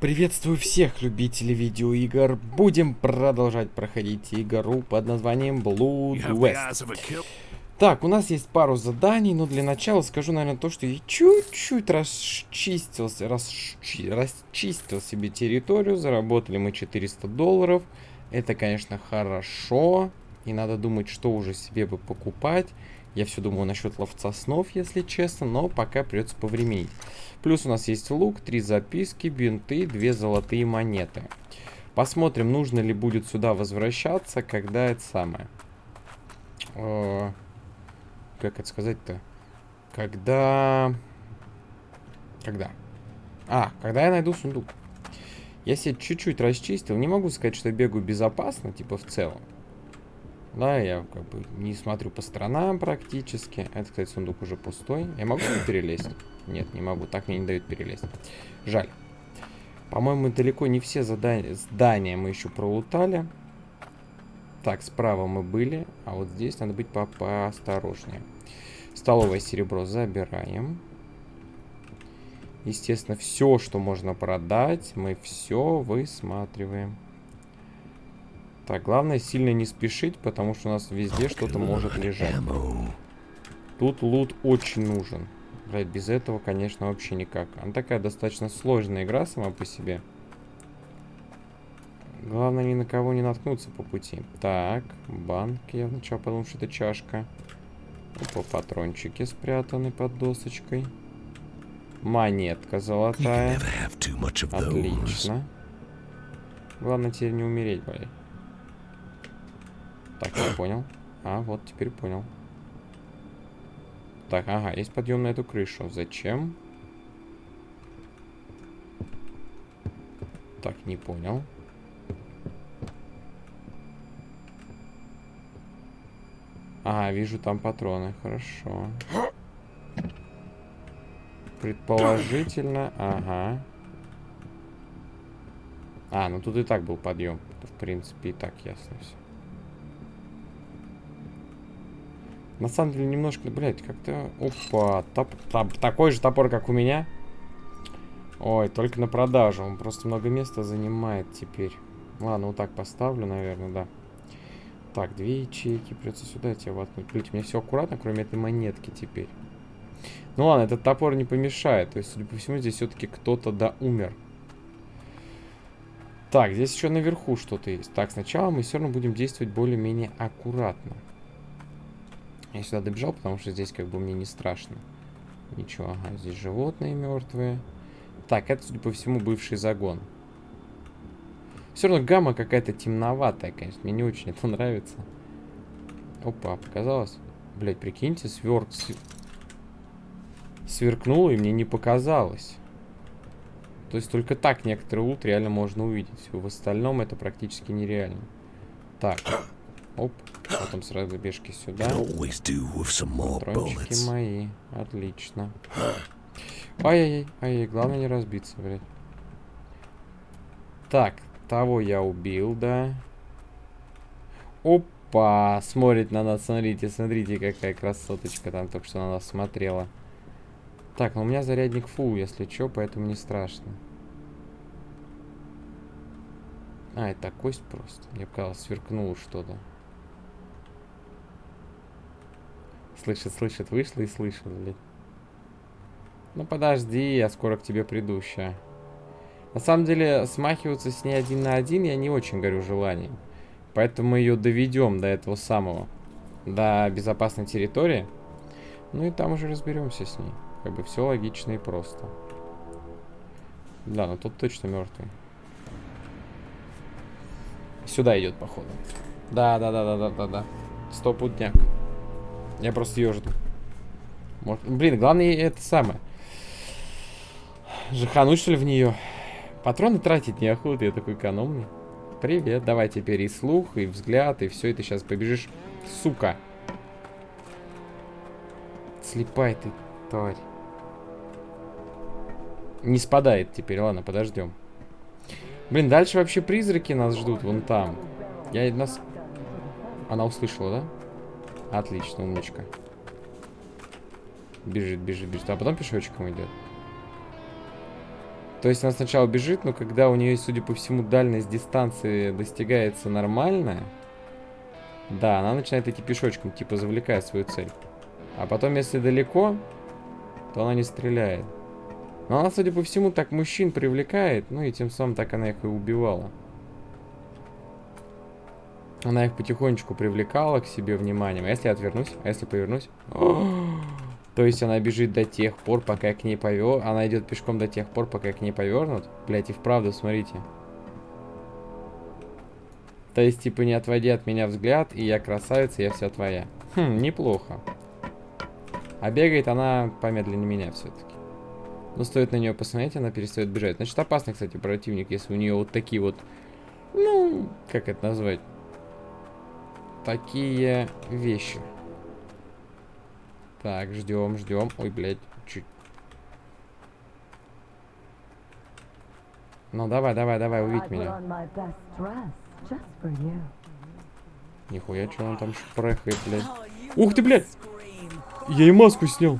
Приветствую всех любителей видеоигр. Будем продолжать проходить игру под названием Blood West. Так, у нас есть пару заданий, но для начала скажу, наверное, то, что я чуть-чуть расчистился, расчи, расчистил себе территорию. Заработали мы 400 долларов. Это, конечно, хорошо. И надо думать, что уже себе бы покупать. Я все думаю насчет ловца снов, если честно, но пока придется повременить. Плюс у нас есть лук, три записки, бинты, две золотые монеты. Посмотрим, нужно ли будет сюда возвращаться, когда это самое. Э, как это сказать-то? Когда... Когда? А, когда я найду сундук. Я себе чуть-чуть расчистил. Не могу сказать, что я бегаю безопасно, типа в целом. Да, я как бы не смотрю по сторонам практически. Это, кстати, сундук уже пустой. Я могу перелезть? Нет, не могу. Так мне не дают перелезть. Жаль. По-моему, далеко не все задания, здания мы еще пролутали. Так, справа мы были. А вот здесь надо быть по поосторожнее. Столовое серебро забираем. Естественно, все, что можно продать, мы все высматриваем. Так, главное сильно не спешить, потому что у нас везде что-то может лежать. Тут лут очень нужен. Блять, без этого, конечно, вообще никак. Она такая достаточно сложная игра сама по себе. Главное ни на кого не наткнуться по пути. Так, банк. Я вначале подумал, что это чашка. Опа, патрончики спрятаны под досочкой. Монетка золотая. Отлично. Главное теперь не умереть, блядь. Так, я понял. А, вот, теперь понял. Так, ага, есть подъем на эту крышу. Зачем? Так, не понял. Ага, вижу там патроны. Хорошо. Предположительно, ага. А, ну тут и так был подъем. В принципе, и так ясно все. На самом деле, немножко, блядь, как-то... Опа, топ, топ, такой же топор, как у меня. Ой, только на продажу. Он просто много места занимает теперь. Ладно, вот так поставлю, наверное, да. Так, две ячейки. Придется сюда тебя воткнуть. Блин, у меня все аккуратно, кроме этой монетки теперь. Ну ладно, этот топор не помешает. То есть, судя по всему, здесь все-таки кто-то да умер. Так, здесь еще наверху что-то есть. Так, сначала мы все равно будем действовать более-менее аккуратно. Я сюда добежал, потому что здесь как бы мне не страшно. Ничего, ага, здесь животные мертвые. Так, это, судя по всему, бывший загон. Все равно гамма какая-то темноватая, конечно. Мне не очень это нравится. Опа, показалось? Блять, прикиньте, сверк... Сверкнуло, и мне не показалось. То есть только так некоторые лут реально можно увидеть. В остальном это практически нереально. Так. Оп. Потом сразу бежки сюда. Патрончики мои. Отлично. Ай-яй-яй. Ай-яй. Главное не разбиться, блядь. Так. Того я убил, да. Опа. Смотрит на нас. Смотрите, смотрите, какая красоточка там только что на нас смотрела. Так, ну у меня зарядник фул, если что, поэтому не страшно. А, это кость просто. Мне показалось, сверкнуло что-то. Слышит, слышит, вышла и слышит, блядь. Ну подожди, я скоро к тебе приду ща. На самом деле, смахиваться с ней один на один я не очень горю желанием. Поэтому мы ее доведем до этого самого. До безопасной территории. Ну и там уже разберемся с ней. Как бы все логично и просто. Да, но тут точно мертвый. Сюда идет, походу. Да, да, да, да, да, да, да. Стопудняк. Я просто ее жду. Может... Блин, главное это самое. Жахануть, что ли, в нее? Патроны тратить неохота, я такой экономный. Привет, давай теперь и слух, и взгляд, и все, и ты сейчас побежишь. Сука. Слепай ты, тварь. Не спадает теперь, ладно, подождем. Блин, дальше вообще призраки нас ждут, вон там. Я нас... Она услышала, да? Отлично, умничка. Бежит, бежит, бежит. А потом пешочком идет. То есть она сначала бежит, но когда у нее, судя по всему, дальность дистанции достигается нормальная, да, она начинает идти пешочком, типа завлекая свою цель. А потом, если далеко, то она не стреляет. Но она, судя по всему, так мужчин привлекает, ну и тем самым так она их и убивала. Она их потихонечку привлекала к себе вниманием. А если я отвернусь? А если повернусь? То есть она бежит до тех пор, пока я к ней повер... Она идет пешком до тех пор, пока я к ней повернут? Блять, и вправду, смотрите. То есть, типа, не отводи от меня взгляд, и я красавица, я вся твоя. Хм, неплохо. А бегает она помедленнее меня все-таки. Но стоит на нее посмотреть, она перестает бежать. Значит, опасный, кстати, противник, если у нее вот такие вот... Ну, как это назвать? Такие вещи. Так, ждем, ждем. Ой, блядь, чуть. Ну, давай, давай, давай, увидь меня. Нихуя, что он там шпрехает, блядь. Ух ты, блядь! Я и маску снял.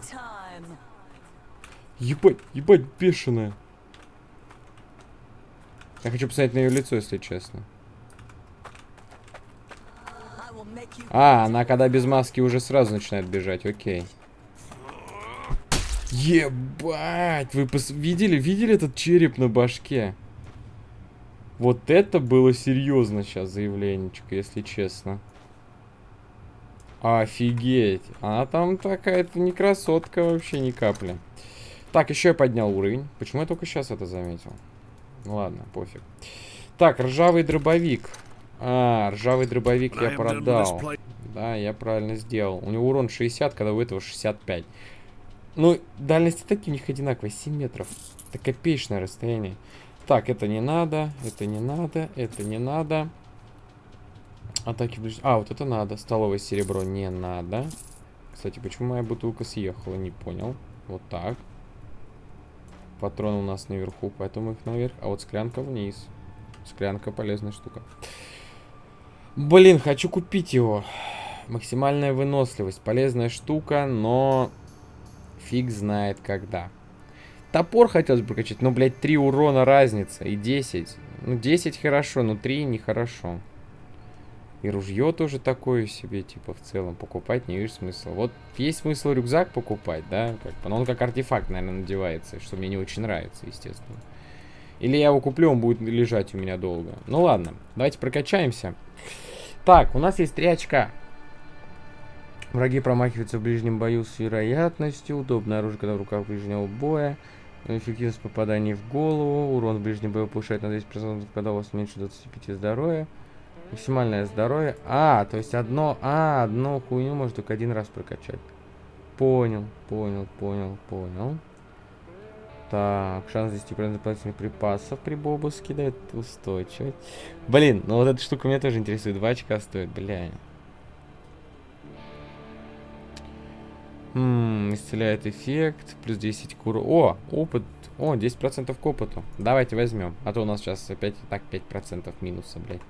Ебать, ебать, бешеная. Я хочу посмотреть на ее лицо, если честно. А, она когда без маски уже сразу начинает бежать, окей. Ебать! Вы пос... видели, видели этот череп на башке? Вот это было серьезно сейчас заявленечко, если честно. Офигеть. Она там такая-то не красотка вообще ни капли. Так, еще я поднял уровень. Почему я только сейчас это заметил? Ну ладно, пофиг. Так, ржавый дробовик. А, ржавый дробовик я продал. Да, я правильно сделал. У него урон 60, когда у этого 65. Ну, дальность атаки у них одинаковая, 7 метров. Это копеечное расстояние. Так, это не надо, это не надо, это не надо. Атаки ближ... А, вот это надо. Столовое серебро не надо. Кстати, почему моя бутылка съехала, не понял. Вот так. Патроны у нас наверху, поэтому их наверх. А вот склянка вниз. Склянка полезная штука. Блин, хочу купить его. Максимальная выносливость. Полезная штука, но фиг знает когда. Топор хотелось бы прокачать, но, блядь, 3 урона разница и 10. Ну, 10 хорошо, но 3 нехорошо. И ружье тоже такое себе, типа, в целом покупать не вижу смысла. Вот есть смысл рюкзак покупать, да, как но он как артефакт, наверное, надевается, что мне не очень нравится, естественно. Или я его куплю, он будет лежать у меня долго. Ну ладно, давайте прокачаемся. Так, у нас есть три очка. Враги промахиваются в ближнем бою с вероятностью. Удобное оружие, когда в руках ближнего боя. Эффективность попаданий в голову. Урон в ближнем бою повышает на 10%, когда у вас меньше 25 здоровья. Максимальное здоровье. А, то есть одно... А, одну хуйню можно только один раз прокачать. Понял, понял, понял, понял. Так, шанс 10% дополнительных припасов при бобуске дает устойчивость. Блин, ну вот эта штука меня тоже интересует. 2 очка стоит, бля. Ммм, исцеляет эффект, плюс 10 кур... О, опыт. О, 10% к опыту. Давайте возьмем. А то у нас сейчас опять так 5% минуса, блядь.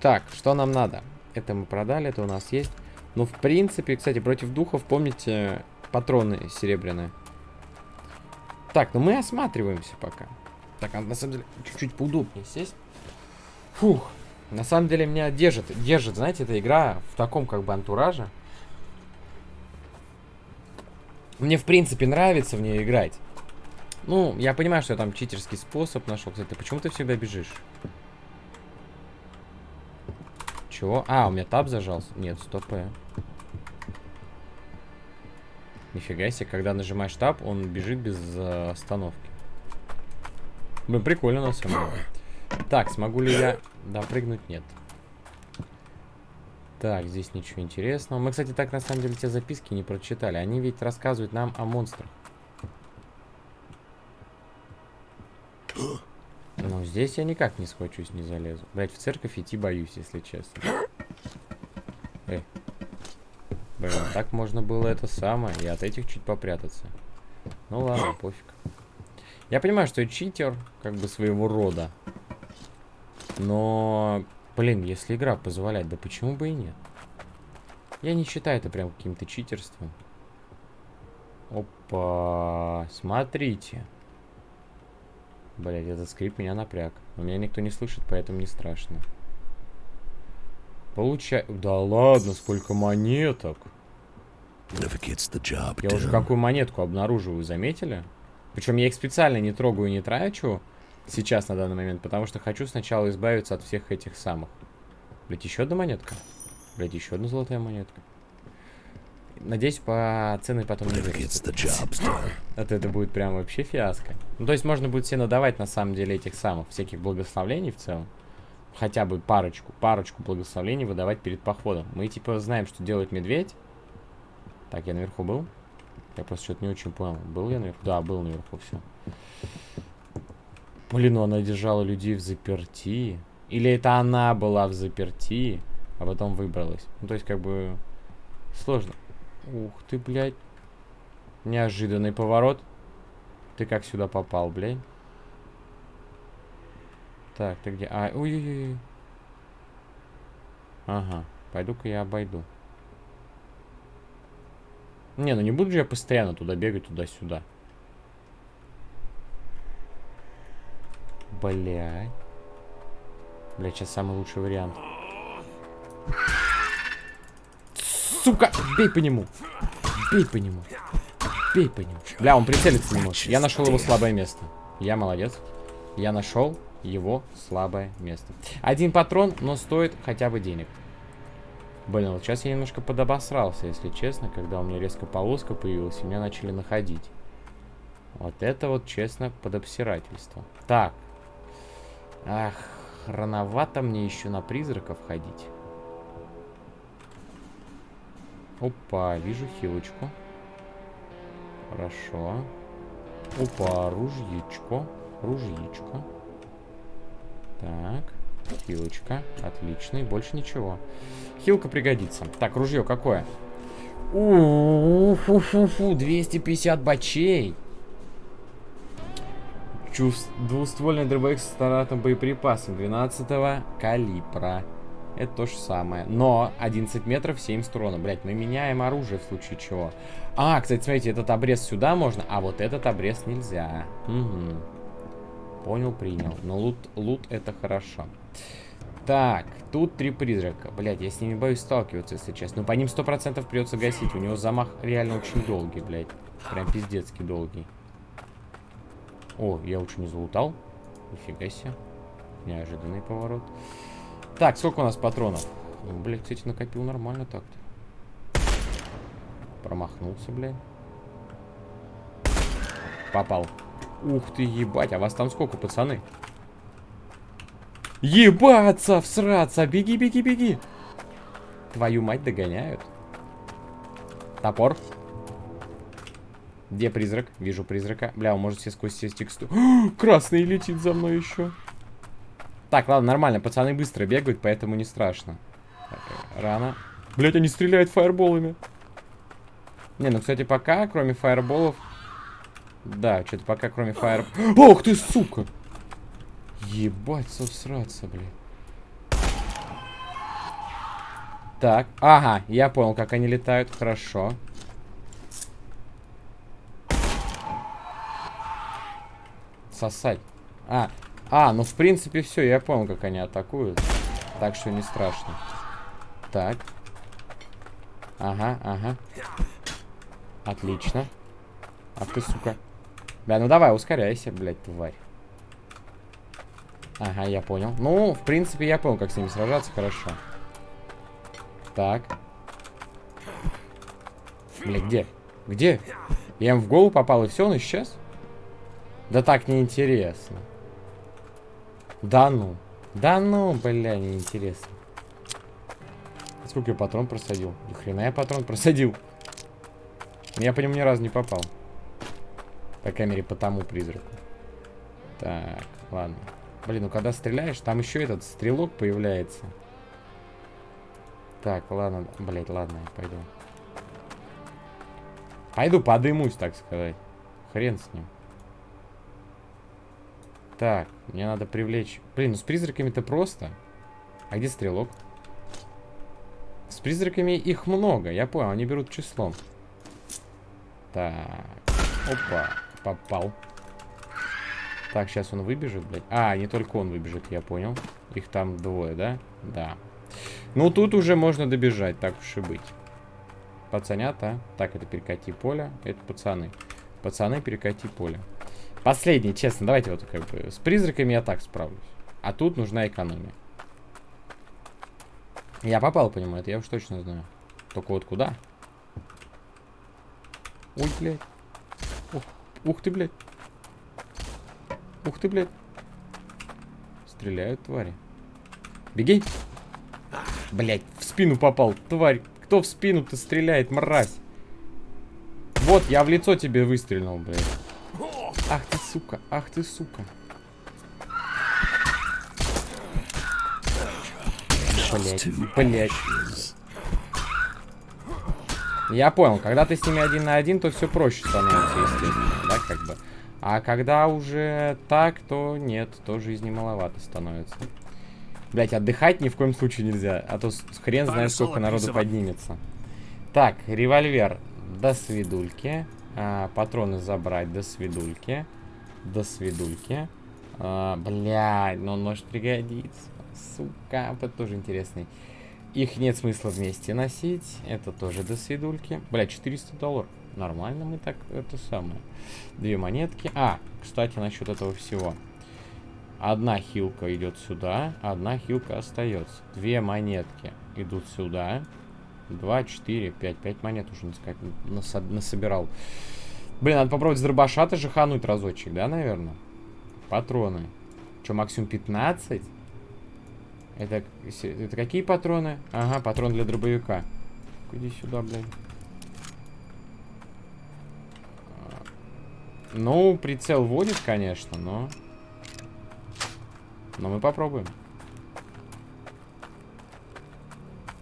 Так, что нам надо? Это мы продали, это у нас есть. Ну, в принципе, кстати, против духов, помните, патроны серебряные. Так, ну мы осматриваемся пока. Так, а на самом деле, чуть-чуть поудобнее сесть. Фух. На самом деле меня держит, держит, знаете, эта игра в таком как бы антураже. Мне, в принципе, нравится в нее играть. Ну, я понимаю, что я там читерский способ нашел. Кстати, почему ты всегда бежишь? Чего? А, у меня таб зажался. Нет, стоп. Нифига себе, когда нажимаешь таб, он бежит без э, остановки. Блин, прикольно на самом деле. Так, смогу ли я допрыгнуть? Нет. Так, здесь ничего интересного. Мы, кстати, так на самом деле те записки не прочитали. Они ведь рассказывают нам о монстрах. Ну, здесь я никак не схвачусь, не залезу. Блять, в церковь идти боюсь, если честно. Эй. Блин, так можно было это самое, и от этих чуть попрятаться. Ну ладно, пофиг. Я понимаю, что я читер, как бы своего рода. Но, блин, если игра позволяет, да почему бы и нет? Я не считаю это прям каким-то читерством. Опа, смотрите. Блять, этот скрип меня напряг. Но меня никто не слышит, поэтому не страшно. Получай... Да ладно, сколько монеток. Я уже какую монетку обнаруживаю, заметили? Причем я их специально не трогаю, не трачу сейчас на данный момент, потому что хочу сначала избавиться от всех этих самых. Блять, еще одна монетка. Блять, еще одна золотая монетка. Надеюсь, по цены потом не вырастет. Это, это будет прям вообще фиаско. Ну, то есть можно будет себе надавать, на самом деле, этих самых всяких благословлений в целом. Хотя бы парочку, парочку благословений выдавать перед походом. Мы, типа, знаем, что делает медведь. Так, я наверху был? Я просто что-то не очень понял. Был я наверху? Да, был наверху, все. Блин, ну она держала людей в заперти. Или это она была в заперти, а потом выбралась. Ну, то есть, как бы, сложно. Ух ты, блядь. Неожиданный поворот. Ты как сюда попал, блядь? Так, ты где? А, ой-ой-ой. Ага, пойду-ка я обойду. Не, ну не буду же я постоянно туда бегать, туда-сюда. Блядь. Блядь, сейчас самый лучший вариант. Сука! Бей по нему! Бей по нему! Бей по нему! Бля, он прицелиться не может. Я нашел его слабое место. Я молодец. Я нашел его слабое место. Один патрон, но стоит хотя бы денег. Блин, вот сейчас я немножко подобосрался, если честно, когда у меня резко полоска появилась, и меня начали находить. Вот это вот, честно, подобсирательство. Так. Ах, рановато мне еще на призраков ходить. Опа, вижу хилочку. Хорошо. Опа, ружьечко. Ружьечко. Так. Хилочка. Отлично. И больше ничего. Хилка пригодится. Так, ружье какое? Фу-фу-фу, 250 бачей. Чувств... Двуствольный дробовик с стандартным боеприпасом 12 калибра. Это то же самое. Но 11 метров 70 урона. Блять, мы меняем оружие в случае чего. А, кстати, смотрите, этот обрез сюда можно, а вот этот обрез нельзя. Угу. Понял, принял. Но лут, лут это хорошо. Так, тут три призрака. Блять, я с ними боюсь сталкиваться, если честно. Но по ним 100% придется гасить. У него замах реально очень долгий, блядь. Прям пиздецкий долгий. О, я лучше не залутал. Нифига себе. Неожиданный поворот. Так, сколько у нас патронов? Ну, блядь, кстати, накопил нормально так-то. Промахнулся, блядь. Попал. Ух ты, ебать, а вас там сколько, пацаны? Ебаться, всраться, беги, беги, беги. Твою мать догоняют. Топор. Где призрак? Вижу призрака. Бля, он может себе сквозь все тексту. Красный летит за мной еще. Так, ладно, нормально. Пацаны быстро бегают, поэтому не страшно. Так, рано. Блять, они стреляют фаерболами. Не, ну, кстати, пока, кроме фаерболов... Да, что-то пока, кроме фаер... Ох ты, сука! Ебать, совсраться, блин. Так, ага, я понял, как они летают. Хорошо. Сосать. А, а, ну в принципе все, я понял, как они атакуют. Так что не страшно. Так. Ага, ага. Отлично. Ах ты, сука. Да, ну давай, ускоряйся, блядь, тварь. Ага, я понял. Ну, в принципе, я понял, как с ними сражаться, хорошо. Так. Бля, где? Где? Я им в голову попал, и все, он исчез? Да так неинтересно. Да ну. Да ну, бля, неинтересно. Сколько я патрон просадил? Ни хрена я патрон просадил. Я по нему ни разу не попал. По крайней мере, по тому призраку. Так, ладно. Блин, ну когда стреляешь, там еще этот стрелок появляется. Так, ладно. Блять, ладно, я пойду. Пойду подымусь, так сказать. Хрен с ним. Так, мне надо привлечь... Блин, ну с призраками-то просто. А где стрелок? С призраками их много, я понял, они берут числом. Так, опа, попал. Так, сейчас он выбежит, блядь. А, не только он выбежит, я понял. Их там двое, да? Да. Ну, тут уже можно добежать, так уж и быть. Пацанята. Так, это перекати поле. Это пацаны. Пацаны, перекати поле. Последний, честно, давайте вот как бы... С призраками я так справлюсь. А тут нужна экономия. Я попал по нему, это я уж точно знаю. Только вот куда? Ой, блядь. Ух, ты, блядь. Ух ты, блядь. Стреляют твари. Беги. Блядь, в спину попал, тварь. Кто в спину-то стреляет, мразь? Вот, я в лицо тебе выстрелил, блядь. Ах ты, сука, ах ты, сука. Блять, блять. Я понял, когда ты с ними один на один, то все проще становится, естественно. А когда уже так, то нет, то жизни маловато становится. Блять, отдыхать ни в коем случае нельзя, а то хрен знает, сколько народу поднимется. Так, револьвер. До свидульки. А, патроны забрать. До свидульки. До свидульки. А, блядь, но он может пригодиться. Сука, это тоже интересный. Их нет смысла вместе носить. Это тоже до свидульки. Бля, 400 долларов. Нормально мы так, это самое. Две монетки. А, кстати, насчет этого всего. Одна хилка идет сюда, одна хилка остается. Две монетки идут сюда. Два, четыре, пять. Пять монет уже насо насобирал. Блин, надо попробовать с дробаша-то жахануть разочек, да, наверное? Патроны. Че, максимум 15? Это, это какие патроны? Ага, патрон для дробовика. Иди сюда, блядь. Ну, прицел водит, конечно, но... Но мы попробуем.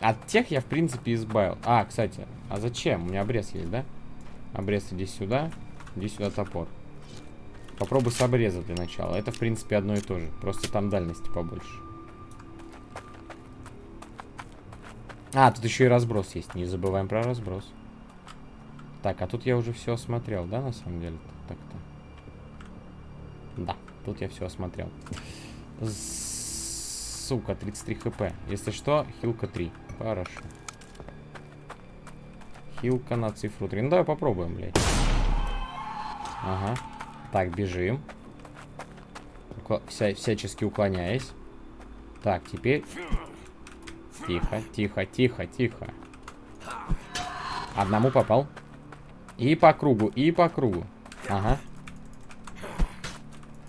От тех я, в принципе, избавил. А, кстати, а зачем? У меня обрез есть, да? Обрез иди сюда. Иди сюда топор. Попробуй с обреза для начала. Это, в принципе, одно и то же. Просто там дальности побольше. А, тут еще и разброс есть. Не забываем про разброс. Так, а тут я уже все осмотрел, да, на самом деле? Так-то. Да, тут я все осмотрел. Сука, 33 хп. Если что, хилка 3. Хорошо. Хилка на цифру 3. Ну, давай попробуем, блядь. Ага. Так, бежим. Вся, всячески уклоняясь. Так, теперь... Тихо, тихо, тихо, тихо. Одному попал. И по кругу, и по кругу. Ага.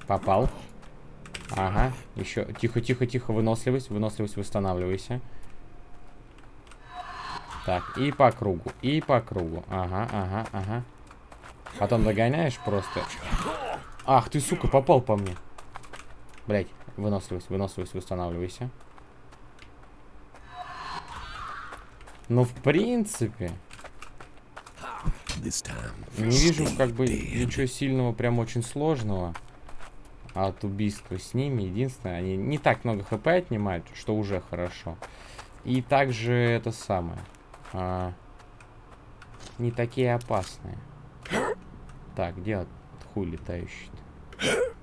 Попал. Ага. Еще. Тихо, тихо, тихо. Выносливость. Выносливость, восстанавливайся. Так, и по кругу. И по кругу. Ага, ага, ага. Потом догоняешь просто. Ах, ты, сука, попал по мне. Блять, выносливость, выносливость, восстанавливайся. Ну, в принципе... Не вижу, как бы, ничего сильного, прям очень сложного от убийства с ними. Единственное, они не так много хп отнимают, что уже хорошо. И также это самое. А, не такие опасные. Так, где хуй летающий -то?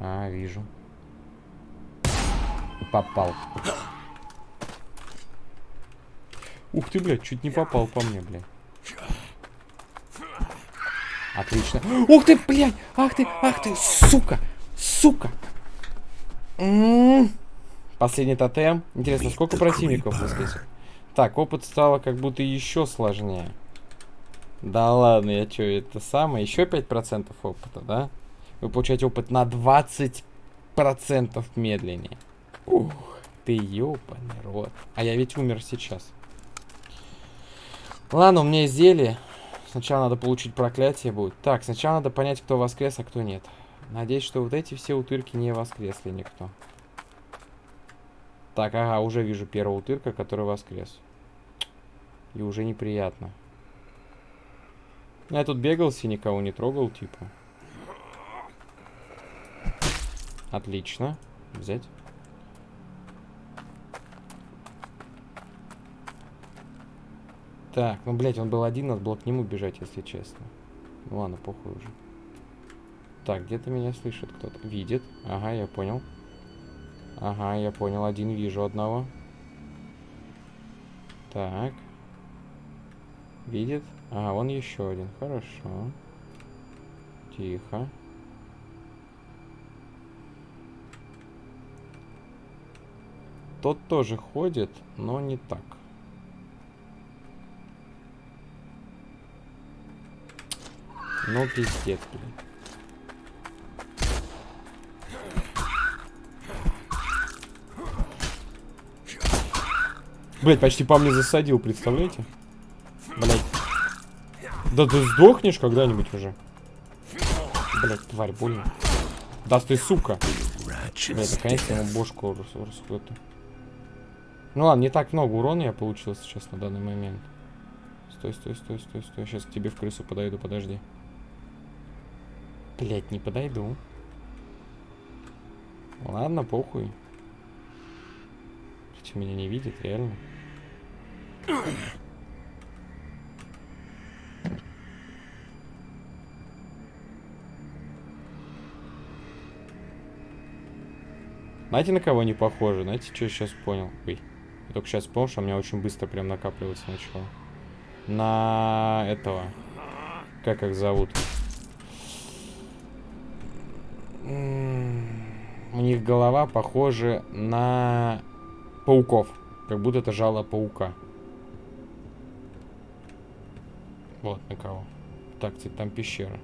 А, вижу. Попал. Ух ты, блядь, чуть не попал по мне, блядь. Отлично. Ух ты, блядь! Ах ты, ах ты, сука! Сука! М -м -м. Последний тотем. Интересно, сколько противников воскресит? Так, опыт стало как будто еще сложнее. Да ладно, я что, это самое? Еще 5% опыта, да? Вы получаете опыт на 20% медленнее. Ух, ты ёбаный рот. А я ведь умер сейчас. Ладно, у меня есть зелье. Сначала надо получить проклятие будет. Так, сначала надо понять, кто воскрес, а кто нет. Надеюсь, что вот эти все утырки не воскресли никто. Так, ага, уже вижу первого утырка, который воскрес. И уже неприятно. Я тут бегался, никого не трогал, типа. Отлично. Взять. Так, ну, блядь, он был один, надо было к нему бежать, если честно. Ну ладно, похуй уже. Так, где-то меня слышит кто-то. Видит. Ага, я понял. Ага, я понял. Один вижу одного. Так. Видит? Ага, вон еще один. Хорошо. Тихо. Тот тоже ходит, но не так. Ну, пиздец, блин. Блять, почти по мне засадил, представляете? Блять. Да ты сдохнешь когда-нибудь уже. Блять, тварь, больно. Да ты, сука. Блять, наконец-то ему бошку раскрыта. Ну ладно, не так много урона я получил сейчас на данный момент. Стой, стой, стой, стой, стой. Сейчас к тебе в крысу подойду, подожди. Блять, не подойду. Ладно, похуй. Хотя меня не видит, реально. Знаете, на кого не похоже? Знаете, что я сейчас понял? Ой. Я только сейчас понял, что у меня очень быстро прям накапливаться начало. На этого. Как их зовут? У них голова похожа на пауков. Как будто это жало паука. Вот на кого. Так, там пещера.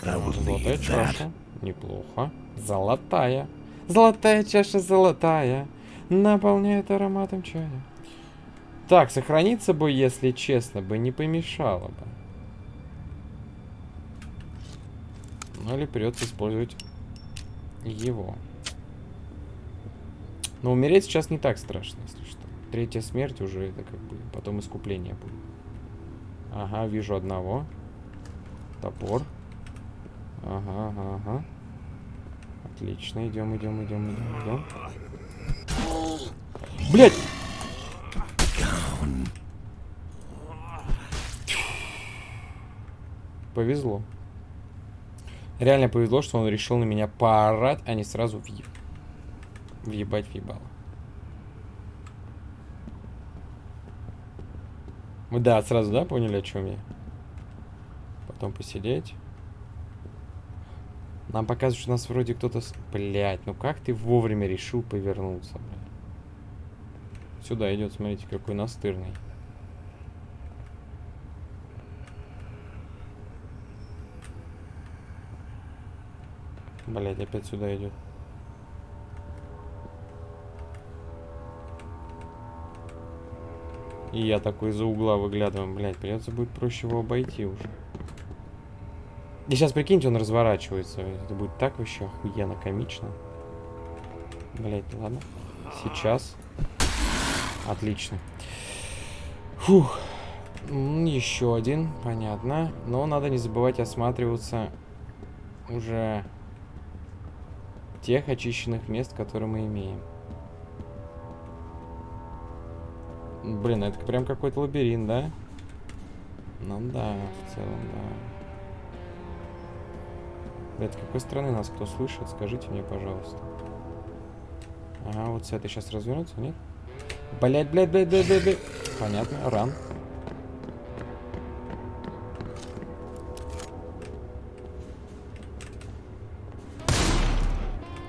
Золотая чаша. Неплохо. Золотая. Золотая чаша золотая. Наполняет ароматом чая. Так, сохраниться бы, если честно, бы не помешало бы. Ну или придется использовать его. Но умереть сейчас не так страшно, если что. Третья смерть уже это как бы потом искупление будет. Ага, вижу одного. Топор. Ага, ага, ага. Отлично, идем, идем, идем, идем, идем. Блять! Повезло. Реально повезло, что он решил на меня поорать, а не сразу въеб... въебать въебало. Вы да, сразу, да, поняли, о чем я? Потом посидеть. Нам показывают, что нас вроде кто-то... Блять, ну как ты вовремя решил повернуться, блядь? Сюда идет, смотрите, какой настырный. Блять, опять сюда идет. И я такой за угла выглядываю. Блять, придется будет проще его обойти уже. И сейчас, прикиньте, он разворачивается. Это будет так вообще охуенно комично. Блять, ладно. Сейчас. Отлично. Фух. Еще один, понятно. Но надо не забывать осматриваться уже тех очищенных мест, которые мы имеем. Блин, это прям какой-то лабиринт, да? Ну да, в целом, да. Блядь, с какой стороны нас кто слышит? Скажите мне, пожалуйста. Ага, вот с этой сейчас развернуться, нет? Блять, блять, блять, блять, блять, блять. Понятно, ран.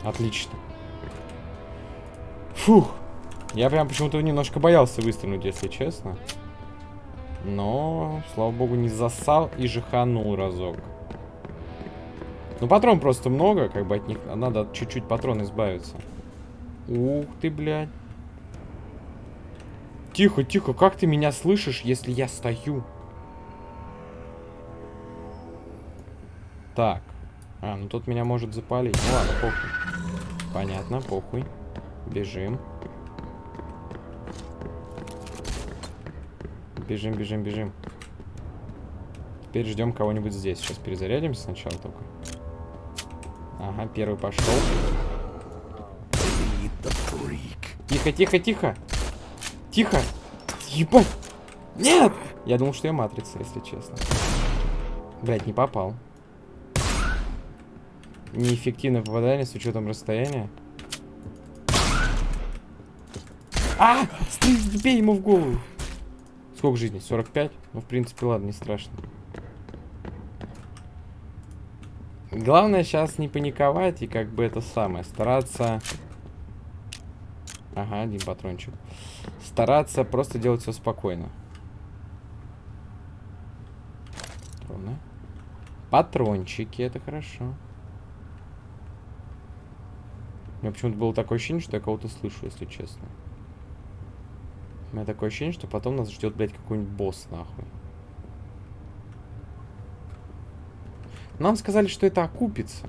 Отлично. Фух. Я прям почему-то немножко боялся выстрелить, если честно. Но, слава богу, не засал и жиханул разок. Ну, патрон просто много, как бы от них надо чуть-чуть патрон избавиться. Ух ты, блядь. Тихо, тихо, как ты меня слышишь, если я стою? Так. А, ну тут меня может запалить. Ну ладно, похуй. Понятно, похуй. Бежим. Бежим, бежим, бежим. Теперь ждем кого-нибудь здесь. Сейчас перезарядимся сначала только. Ага, первый пошел. Тихо, тихо, тихо. Тихо. Ебать. Нет! Я думал, что я матрица, если честно. Блять, не попал. Неэффективное попадание с учетом расстояния. А! Бей ему в голову. Сколько жизней? 45? Ну, в принципе, ладно, не страшно. Главное сейчас не паниковать и как бы это самое, стараться... Ага, один патрончик. Стараться просто делать все спокойно. Патроны. Патрончики, это хорошо. У меня почему-то было такое ощущение, что я кого-то слышу, если честно. У меня такое ощущение, что потом нас ждет, блядь, какой-нибудь босс, нахуй. Нам сказали, что это окупится.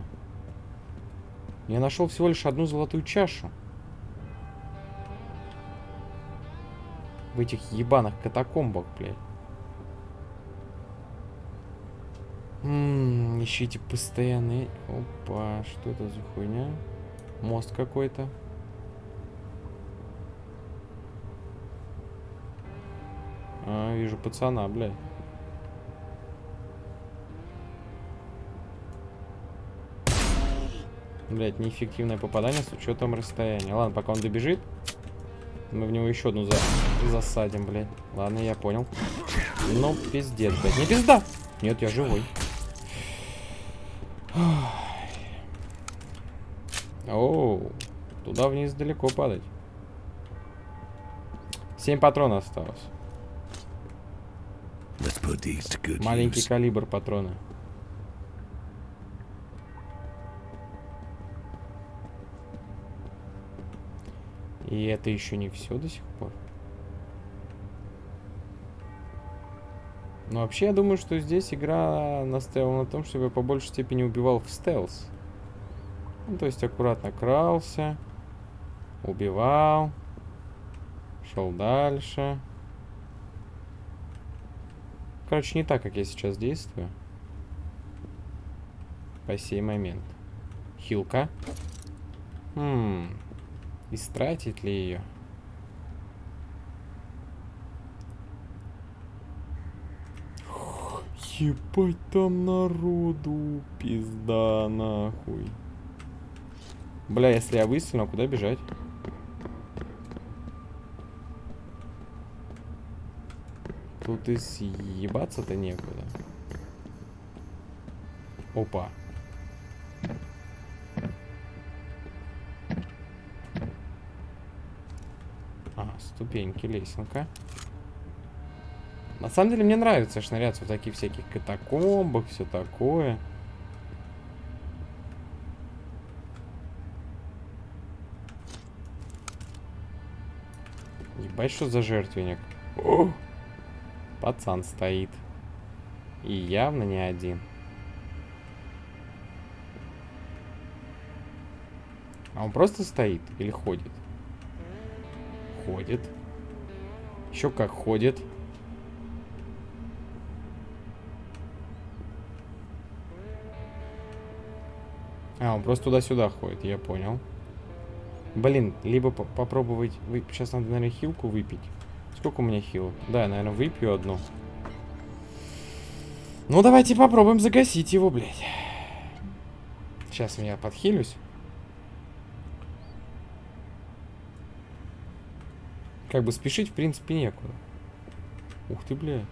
Я нашел всего лишь одну золотую чашу. В этих ебаных катакомбах, блядь. Ммм, ищите постоянные... Опа, что это за хуйня? Мост какой-то. А, вижу пацана, блядь. Блять, неэффективное попадание с учетом расстояния. Ладно, пока он добежит, мы в него еще одну за... засадим, блядь. Ладно, я понял. Ну, пиздец, блядь. Не пизда! Нет, я живой. Оу, туда вниз далеко падать. Семь патронов осталось. Маленький калибр патрона. И это еще не все до сих пор. Но вообще я думаю, что здесь игра настаивала на том, чтобы я по большей степени убивал в стелс. Ну, то есть аккуратно крался, убивал, шел дальше. Короче, не так, как я сейчас действую. По сей момент. Хилка. Хм. Истратить ли ее? Ебать там народу, пизда нахуй. Бля, если я выстрелю, куда бежать? Тут и съебаться-то некуда. Опа. Ага, ступеньки, лесенка. На самом деле мне нравится шныряться в таких всяких катакомбах, все такое. Ебать, что за жертвенник. О! Пацан стоит. И явно не один. А он просто стоит или ходит? Ходит. Еще как ходит. А, он просто туда-сюда ходит, я понял. Блин, либо по попробовать... Вы... Сейчас надо, наверное, хилку выпить. Сколько у меня хил? Да, я, наверное, выпью одну. Ну, давайте попробуем загасить его, блядь. Сейчас я подхилюсь. Как бы спешить, в принципе, некуда. Ух ты, блядь.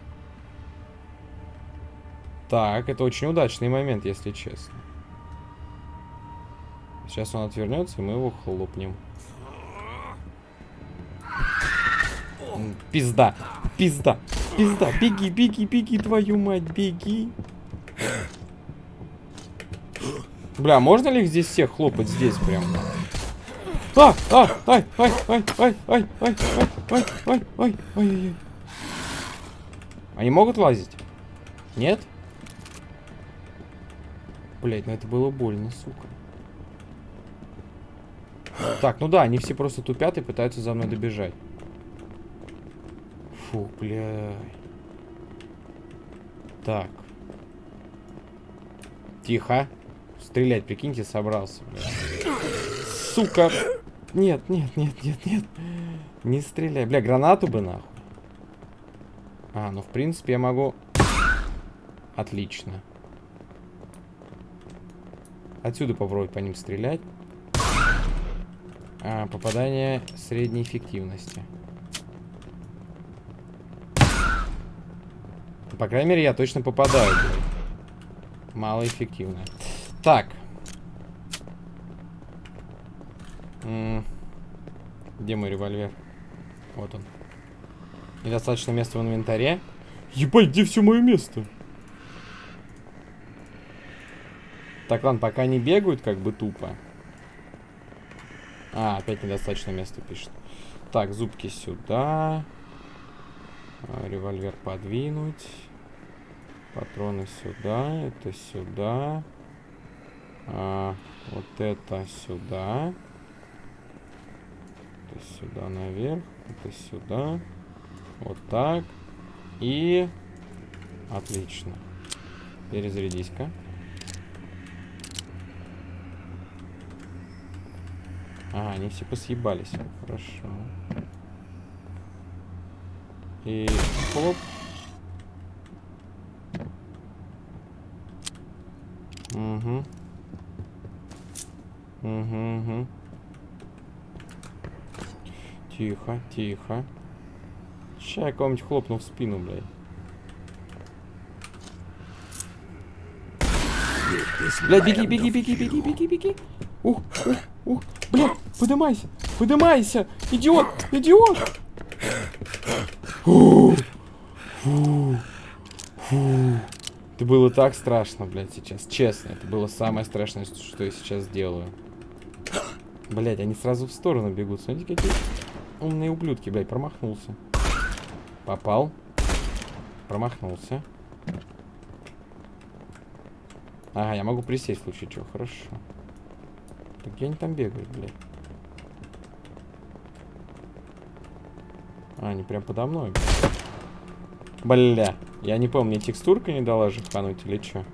Так, это очень удачный момент, если честно. Сейчас он отвернется, и мы его хлопнем. Пизда, пизда, пизда. Беги, беги, беги, твою мать, беги. Бля, можно ли их здесь всех хлопать здесь прям? А, а, ай, ай, ай, ай, ай, ай, ай, ай, ай, ай, ай. Они могут лазить? Нет? Блять, ну это было больно, сука. Так, ну да, они все просто тупят и пытаются за мной добежать. Фу, бля. Так. Тихо. Стрелять, прикиньте, собрался, бля. Сука. Нет, нет, нет, нет, нет. Не стреляй. Бля, гранату бы нахуй. А, ну в принципе я могу... Отлично. Отсюда попробовать по ним стрелять. А, попадание средней эффективности. По крайней мере, я точно попадаю. Малоэффективно. Так. М -м где мой револьвер? Вот он. Недостаточно места в инвентаре. Ебать, где все мое место? Так, ладно, пока не бегают, как бы тупо. А, опять недостаточно места пишет. Так, зубки сюда. А, револьвер подвинуть. Патроны сюда. Это сюда. А, вот это сюда. Это сюда наверх. Это сюда. Вот так. И... Отлично. Перезарядись-ка. А, они все посъебались. Хорошо. И хлоп. Угу. Угу, угу. Тихо, тихо. Сейчас я кого-нибудь хлопну в спину, блядь. Блядь, беги, беги, беги, беги, беги, беги. Ух, ух, ух. Блядь, подымайся, подымайся. Идиот, идиот. Фу, фу, фу. Это было так страшно, блядь, сейчас. Честно, это было самое страшное, что я сейчас делаю. Блядь, они сразу в сторону бегут. Смотрите, какие умные ублюдки, блядь, промахнулся. Попал. Промахнулся. Ага, я могу присесть в случае чего. Хорошо. Так где они там бегают, блядь? А, они прям подо мной. Бля. Я не помню, мне текстурка не дала же хануть или что?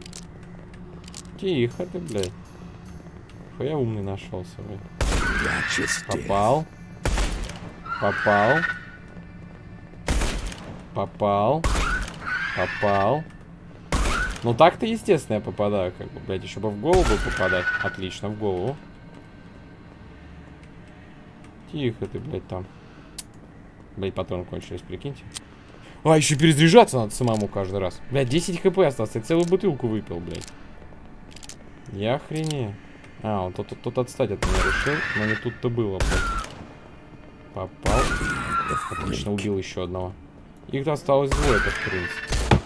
Тихо ты, блядь. Я умный нашелся, блядь. Попал. Попал. Попал. Попал. Ну так-то, естественно, я попадаю, как бы, блядь, еще бы в голову попадать. Отлично, в голову. Тихо ты, блядь, там. Блядь, патрон кончились, прикиньте. А, еще перезаряжаться надо самому каждый раз. Блядь, 10 хп осталось. Я целую бутылку выпил, блядь. Я охренею. А, он тут, тут, тут отстать от меня решил, но не тут-то было, блядь. Попал. Отлично, убил еще одного. Их осталось двое, это в принципе.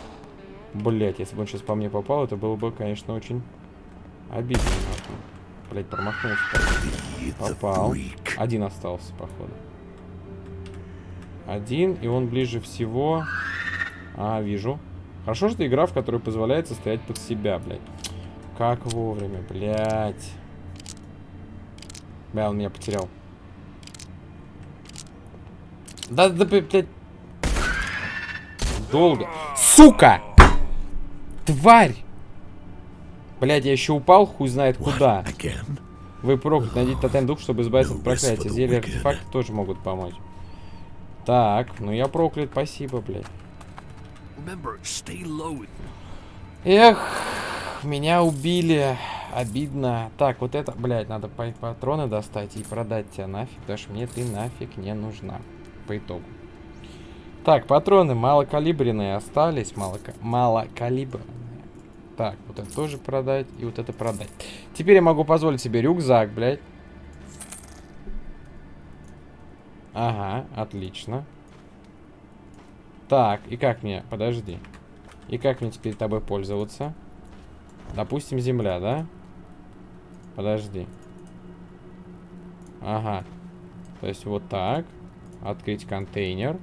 Блять, если бы он сейчас по мне попал, это было бы, конечно, очень обидно. Блять, промахнулся. Попал. Один остался, походу. Один, и он ближе всего... А, вижу. Хорошо, что игра, в которой позволяет стоять под себя, блядь. Как вовремя, блядь. Бля, он меня потерял. Да, да, блядь. Долго. Сука! Тварь! Блядь, я еще упал, хуй знает куда. Вы проклят, найдите тотем дух, чтобы избавиться от проклятия. Зелья артефакты тоже могут помочь. Так, ну я проклят, спасибо, блядь. Эх, меня убили. Обидно. Так, вот это, блядь, надо патроны достать и продать тебя нафиг, потому что мне ты нафиг не нужна. По итогу. Так, патроны малокалибренные остались. Мало, малокалибренные. Так, вот это тоже продать и вот это продать. Теперь я могу позволить себе рюкзак, блядь. Ага, отлично. Так, и как мне? Подожди. И как мне теперь тобой пользоваться? Допустим, земля, да? Подожди. Ага. То есть вот так. Открыть контейнер.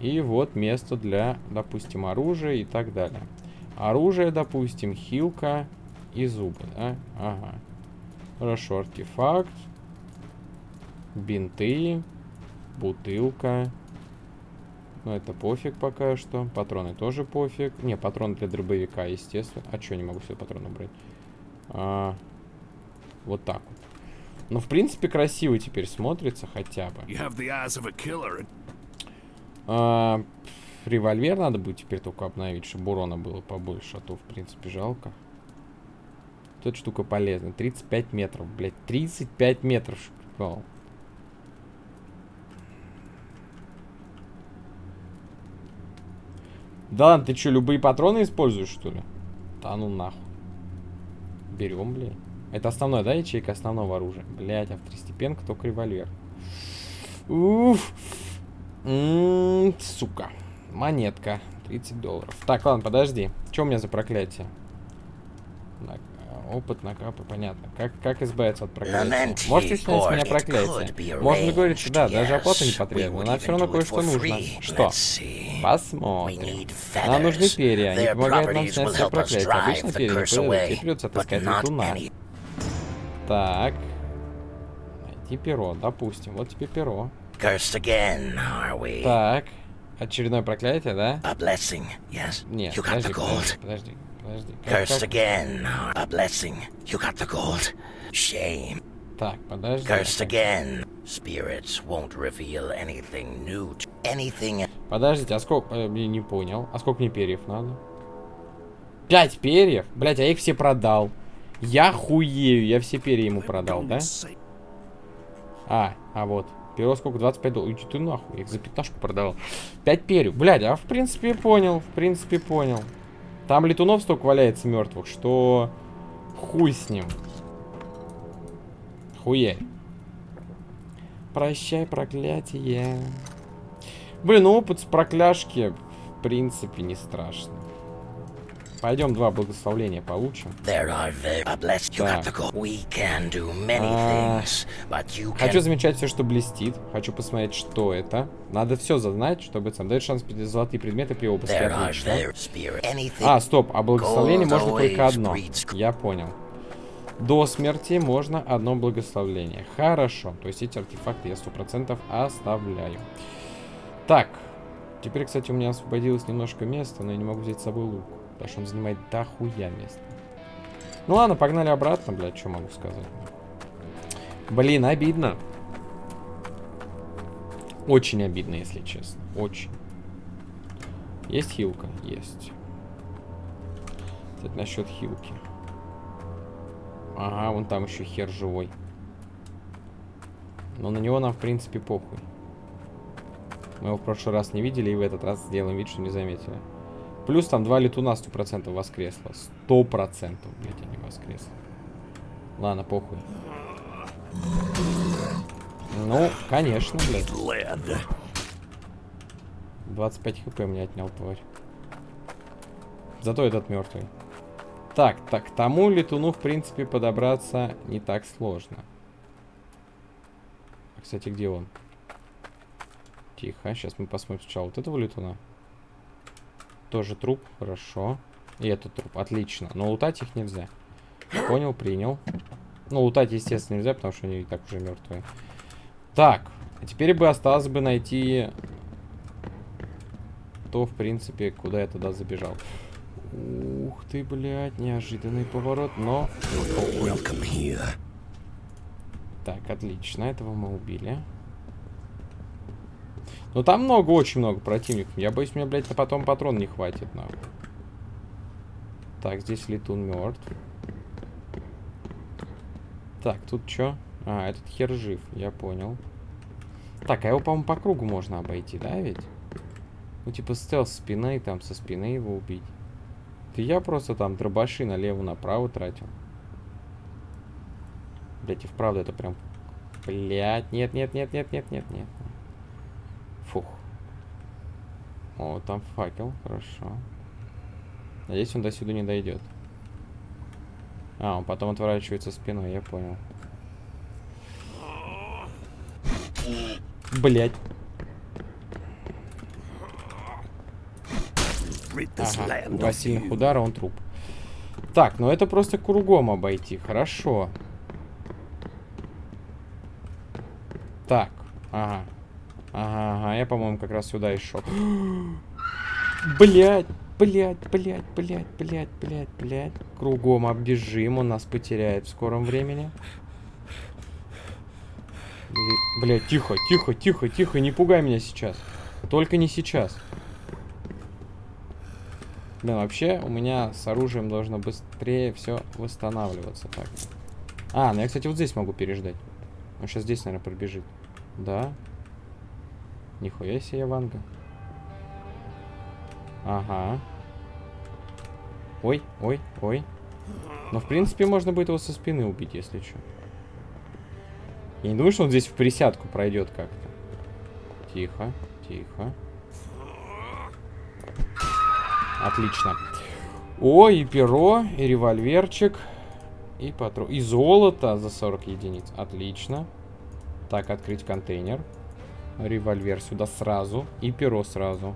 И вот место для, допустим, оружия и так далее. Оружие, допустим, хилка и зубы, да? Ага. Хорошо, артефакт бинты, бутылка. Ну, это пофиг пока что. Патроны тоже пофиг. Не, патрон для дробовика, естественно. А что, не могу все патроны брать? А, вот так вот. Ну, в принципе, красиво теперь смотрится хотя бы. А, револьвер надо будет теперь только обновить, чтобы урона было побольше, а то, в принципе, жалко. Вот эта штука полезна. 35 метров, блядь. 35 метров. Да ладно, ты что, любые патроны используешь, что ли? Да ну нахуй. Берем, блядь. Это основное, да, ячейка основного оружия? Блядь, а второстепенка только револьвер. Уф. М -м -м, сука. Монетка. 30 долларов. Так, ладно, подожди. Что у меня за проклятие? На, опыт, накапы, понятно. Как, как избавиться от проклятия? Можете снять с меня проклятие? Можно договориться, да, даже оплата не потребуется. Но все равно кое-что нужно. Что? Посмотрим. Нам нужны перья. Они помогают нам снять все проклятие. Обычно перья не придется отыскать летуна. Так. Найти перо, допустим. Вот тебе перо. Так. Очередное проклятие, да? Нет, you подожди, подожди, подожди, подожди. Cursed как? again. A blessing. You got the gold. Shame. Так, подожди. Cursed again. Spirits won't reveal anything new. Anything. Подождите, а сколько... Э, не понял. А сколько мне перьев надо? Пять перьев? Блять, а я их все продал. Я хуею, я все перья ему продал, да? А, а вот. Перо сколько? 25 долларов. Иди ты нахуй, я их за пятнашку продавал. 5 перьев. Блядь, а в принципе понял, в принципе понял. Там летунов столько валяется мертвых, что хуй с ним. Хуя. Прощай, проклятие. Блин, ну опыт с прокляшки в принципе не страшно. Пойдем два благословления получим. А... Хочу замечать все, что блестит. Хочу посмотреть, что это. Надо все зазнать, чтобы сам дает шанс золотые предметы при обыске. Отлично. А, стоп, а благословение можно только одно. Я понял. До смерти можно одно благословление. Хорошо. То есть эти артефакты я сто процентов оставляю. Так. Теперь, кстати, у меня освободилось немножко места, но я не могу взять с собой лук. Потому что он занимает дохуя места. Ну ладно, погнали обратно, блядь, что могу сказать. Блин, обидно. Очень обидно, если честно. Очень. Есть хилка? Есть. Кстати, насчет хилки. Ага, вон там еще хер живой. Но на него нам, в принципе, похуй. Мы его в прошлый раз не видели, и в этот раз сделаем вид, что не заметили. Плюс там два летуна 100% воскресло. 100% блядь, они воскресли. Ладно, похуй. Ну, конечно, блядь. 25 хп мне отнял, тварь. Зато этот мертвый. Так, так, к тому летуну, в принципе, подобраться не так сложно. Кстати, где он? Тихо, сейчас мы посмотрим сначала вот этого летуна. Тоже труп, хорошо. И этот труп, отлично. Но лутать их нельзя. Понял, принял. Ну, лутать, естественно, нельзя, потому что они и так уже мертвые. Так, а теперь бы осталось бы найти то, в принципе, куда я тогда забежал. Ух ты, блядь, неожиданный поворот, но... Так, отлично, этого мы убили. Ну там много, очень много противников. Я боюсь, мне, блядь, потом патрон не хватит, нахуй. Так, здесь летун мертв. Так, тут что? А, этот хер жив, я понял. Так, а его, по-моему, по кругу можно обойти, да, ведь? Ну, типа стелс спины, там со спины его убить. Ты я просто там дробаши налево-направо тратил. Блять, и вправду это прям... Блять, нет, нет, нет, нет, нет, нет, нет. Фух. О, там факел, хорошо. Надеюсь, он до сюда не дойдет. А, он потом отворачивается спиной, я понял. Блять. Ага, два сильных удара, он труп. Так, ну это просто кругом обойти, хорошо. Так, ага. Ага, я, по-моему, как раз сюда и шел. Блять, блять, блять, блять, блять, блять, блять. Кругом оббежим, он нас потеряет в скором времени. Блять, тихо, тихо, тихо, тихо, не пугай меня сейчас. Только не сейчас. Блин, вообще у меня с оружием должно быстрее все восстанавливаться. Так. А, ну я, кстати, вот здесь могу переждать. Он сейчас здесь, наверное, пробежит. Да. Нихуя себе, Ванга. Ага. Ой, ой, ой. Но, в принципе, можно будет его со спины убить, если что. Я не думаю, что он здесь в присядку пройдет как-то. Тихо, тихо. Отлично. О, и перо, и револьверчик, и патрон. И золото за 40 единиц. Отлично. Так, открыть контейнер. Револьвер сюда сразу. И перо сразу.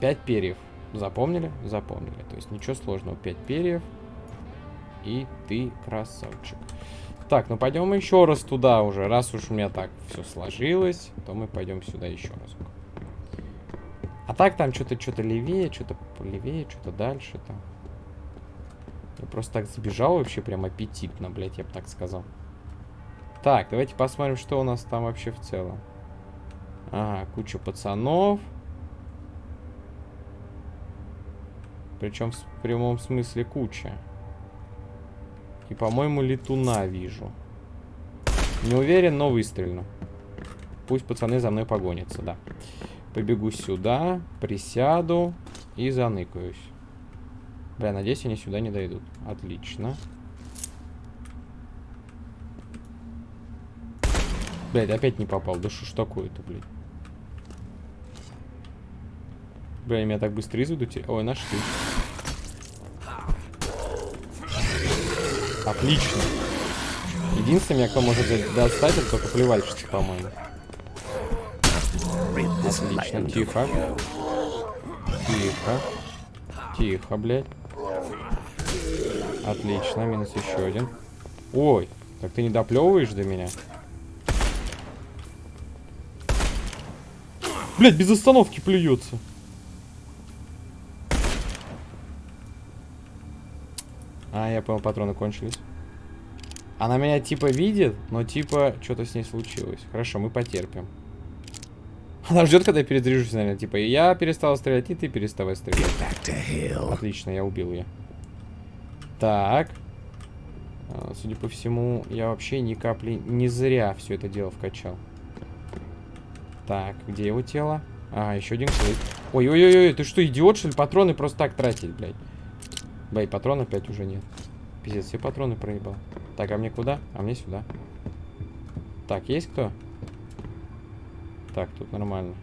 5 перьев. Запомнили? Запомнили. То есть ничего сложного. 5 перьев. И ты красавчик. Так, ну пойдем еще раз туда уже. Раз уж у меня так все сложилось, то мы пойдем сюда еще раз. А так там что-то что-то левее, что-то левее, что-то дальше там. Я просто так сбежал вообще прям аппетитно, блядь, я бы так сказал. Так, давайте посмотрим, что у нас там вообще в целом. Ага, куча пацанов. Причем в прямом смысле куча. И, по-моему, летуна вижу. Не уверен, но выстрелю. Пусть пацаны за мной погонятся, да. Побегу сюда, присяду и заныкаюсь. Бля, надеюсь, они сюда не дойдут. Отлично. Блядь, опять не попал. Да что ж такое-то, блядь. Бля, меня так быстро изведут. Ой, нашли. Отлично. Единственное, кто может достать, это только плевальщица, по-моему. Отлично, тихо. Тихо. Тихо, блядь. Отлично, минус еще один. Ой, так ты не доплевываешь до меня? Блять, без остановки плюется. А, я понял, патроны кончились. Она меня типа видит, но типа что-то с ней случилось. Хорошо, мы потерпим. Она ждет, когда я перезаряжусь, наверное. Типа, я перестал стрелять, и ты переставай стрелять. Отлично, я убил ее. Так. А, судя по всему, я вообще ни капли не зря все это дело вкачал. Так, где его тело? А, еще один клык. Ой-ой-ой, ты что, идиот, что ли? Патроны просто так тратить, блядь. Бэй, патронов опять уже нет. Пиздец, все патроны проебал. Так, а мне куда? А мне сюда. Так, есть кто? Так, тут нормально.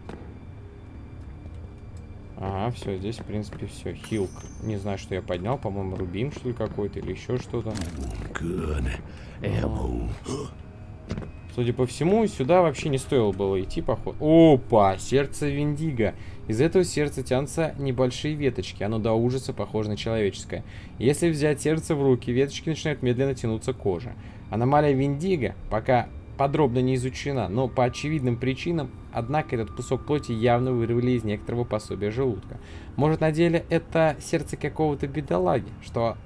Ага, все, здесь, в принципе, все. Хилк. Не знаю, что я поднял. По-моему, рубин, что ли, какой-то, или еще что-то. Судя по всему, сюда вообще не стоило было идти, походу. Опа, сердце Виндиго. Из этого сердца тянутся небольшие веточки. Оно до ужаса похоже на человеческое. Если взять сердце в руки, веточки начинают медленно тянуться к коже. Аномалия Виндиго пока подробно не изучена, но по очевидным причинам, однако этот кусок плоти явно вырвали из некоторого пособия желудка. Может, на деле это сердце какого-то бедолаги, что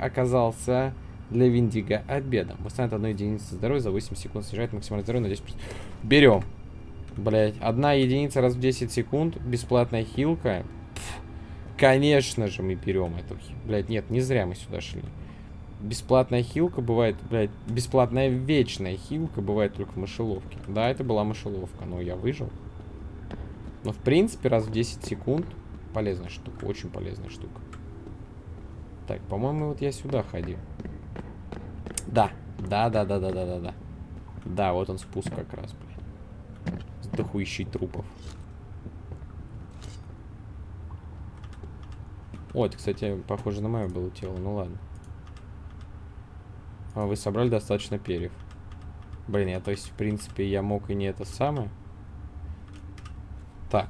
оказался для Виндиго обедом. Восстанавливает одну единицу здоровья за 8 секунд, снижает максимальное здоровье на 10%. Берем. Блять, одна единица раз в 10 секунд, бесплатная хилка. Пфф, конечно же мы берем эту. Блять, нет, не зря мы сюда шли. Бесплатная хилка бывает, блядь, бесплатная вечная хилка бывает только в мышеловке. Да, это была мышеловка, но я выжил. Но в принципе раз в 10 секунд полезная штука, очень полезная штука. Так, по-моему, вот я сюда ходил. Да. Да, да, да, да, да, да, да. Да, вот он спуск как раз, блин. С дохуищей трупов. О, это, кстати, похоже на мое было тело. Ну ладно. А вы собрали достаточно перьев. Блин, я, то есть, в принципе, я мог и не это самое. Так.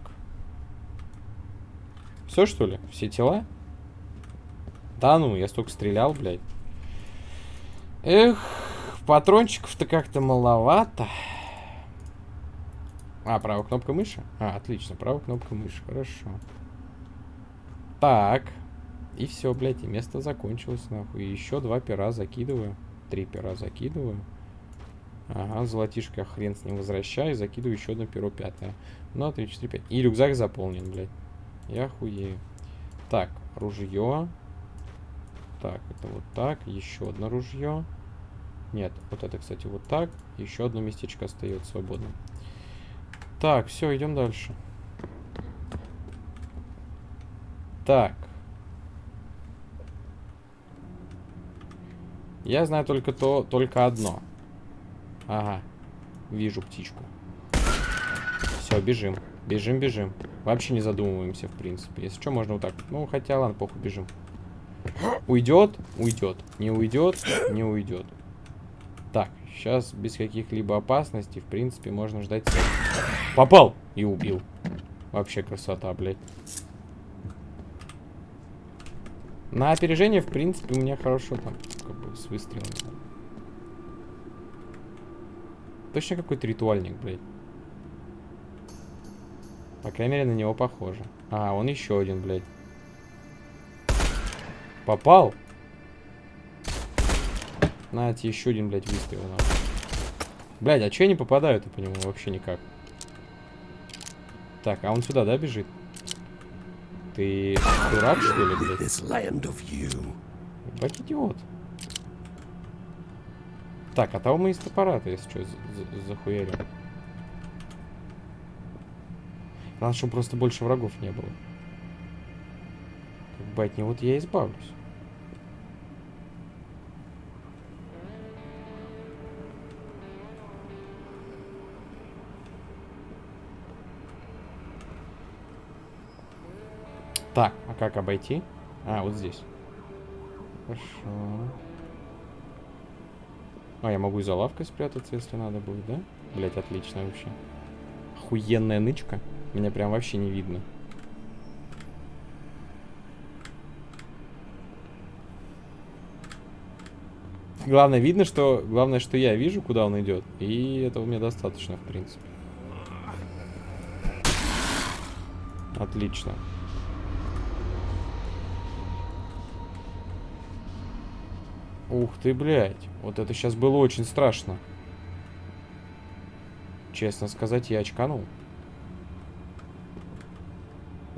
Все, что ли? Все тела? Да ну, я столько стрелял, блядь. Эх, патрончиков-то как-то маловато. А, правая кнопка мыши? А, отлично, правая кнопка мыши, хорошо. Так. И все, блядь, и место закончилось, нахуй. Еще два пера закидываю. Три пера закидываю. Ага, золотишко хрен с ним возвращаю. Закидываю еще одно перо пятое. Ну, 3, 4, 5. И рюкзак заполнен, блядь. Я хуею. Так, ружье. Так, это вот так. Еще одно ружье. Нет, вот это, кстати, вот так. Еще одно местечко остается свободным. Так, все, идем дальше. Так. Я знаю только то, только одно. Ага. Вижу птичку. Все, бежим. Бежим, бежим. Вообще не задумываемся, в принципе. Если что, можно вот так. Ну, хотя, ладно, похуй, бежим. Уйдет? Уйдет. Не уйдет? Не уйдет. Так, сейчас без каких-либо опасностей, в принципе, можно ждать... Попал! И убил. Вообще красота, блядь. На опережение, в принципе, у меня хорошо там, как бы, с выстрелами. Точно какой-то ритуальник, блядь. По крайней мере, на него похоже. А, он еще один, блядь. Попал? На, тебе еще один, блядь, выстрел. На. Блядь, а че я не попадаю-то по нему вообще никак? Так, а он сюда, да, бежит? Ты дурак, что ли, блядь? Ебать идиот. Так, а того мы из топора-то, если что, захуярим. Надо, чтобы просто больше врагов не было. Бы от него я избавлюсь. Так, а как обойти? А, вот здесь. Хорошо. А, я могу и за лавкой спрятаться, если надо будет, да? Блять, отлично вообще. Охуенная нычка. Меня прям вообще не видно. Главное, видно, что... Главное, что я вижу, куда он идет. И этого мне достаточно, в принципе. Отлично. Ух ты, блядь. Вот это сейчас было очень страшно. Честно сказать, я очканул.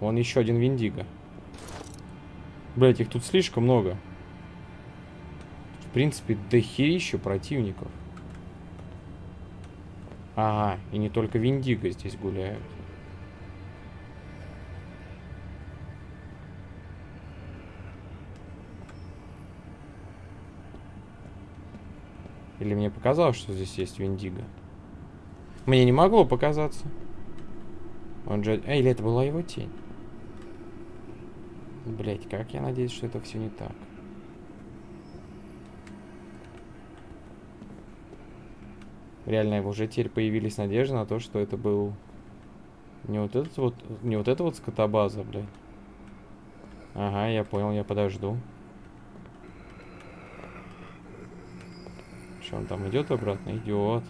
Вон еще один Виндиго. Блять, их тут слишком много. Принципе, дохерища противников. Ага, и не только Виндиго здесь гуляют. Или мне показалось, что здесь есть Виндиго? Мне не могло показаться. Он же... А, или это была его тень? Блять, как я надеюсь, что это все не так. Реально, уже теперь появились надежды на то, что это был не вот этот вот, не вот эта вот скотобаза, блядь. Ага, я понял, я подожду. Что, он там идет обратно? Идет.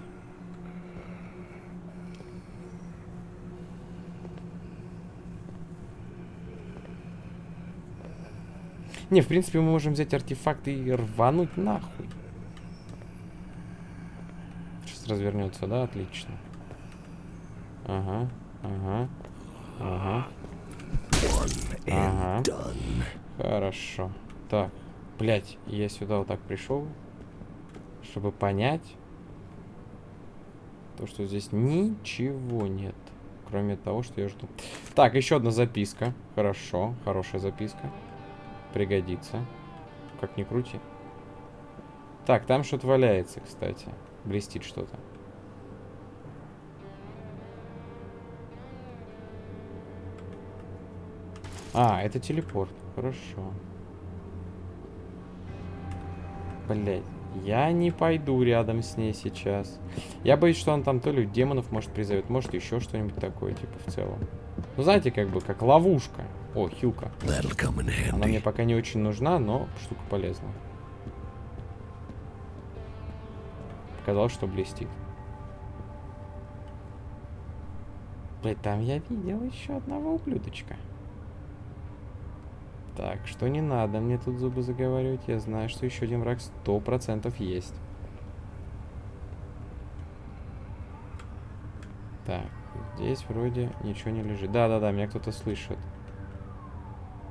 Не, в принципе, мы можем взять артефакты и рвануть нахуй. Развернется, да? Отлично. Ага, ага, ага. Ага. Хорошо. Так, блять, я сюда вот так пришел чтобы понять, то, что здесь ничего нет, кроме того, что я жду. Так, еще одна записка. Хорошо, хорошая записка. Пригодится. Как ни крути. Так, там что-то валяется, кстати. Блестит что-то. А, это телепорт. Хорошо. Блять. Я не пойду рядом с ней сейчас. Я боюсь, что он там то ли демонов может призовет, может еще что-нибудь такое, типа, в целом. Ну, знаете, как бы, как ловушка. О, хилка. Она мне пока не очень нужна, но штука полезная. Показалось, что блестит. Блять, там я видел еще одного ублюдочка. Так, что не надо мне тут зубы заговаривать. Я знаю, что еще один враг сто процентов есть. Так, здесь вроде ничего не лежит. Да-да-да, меня кто-то слышит.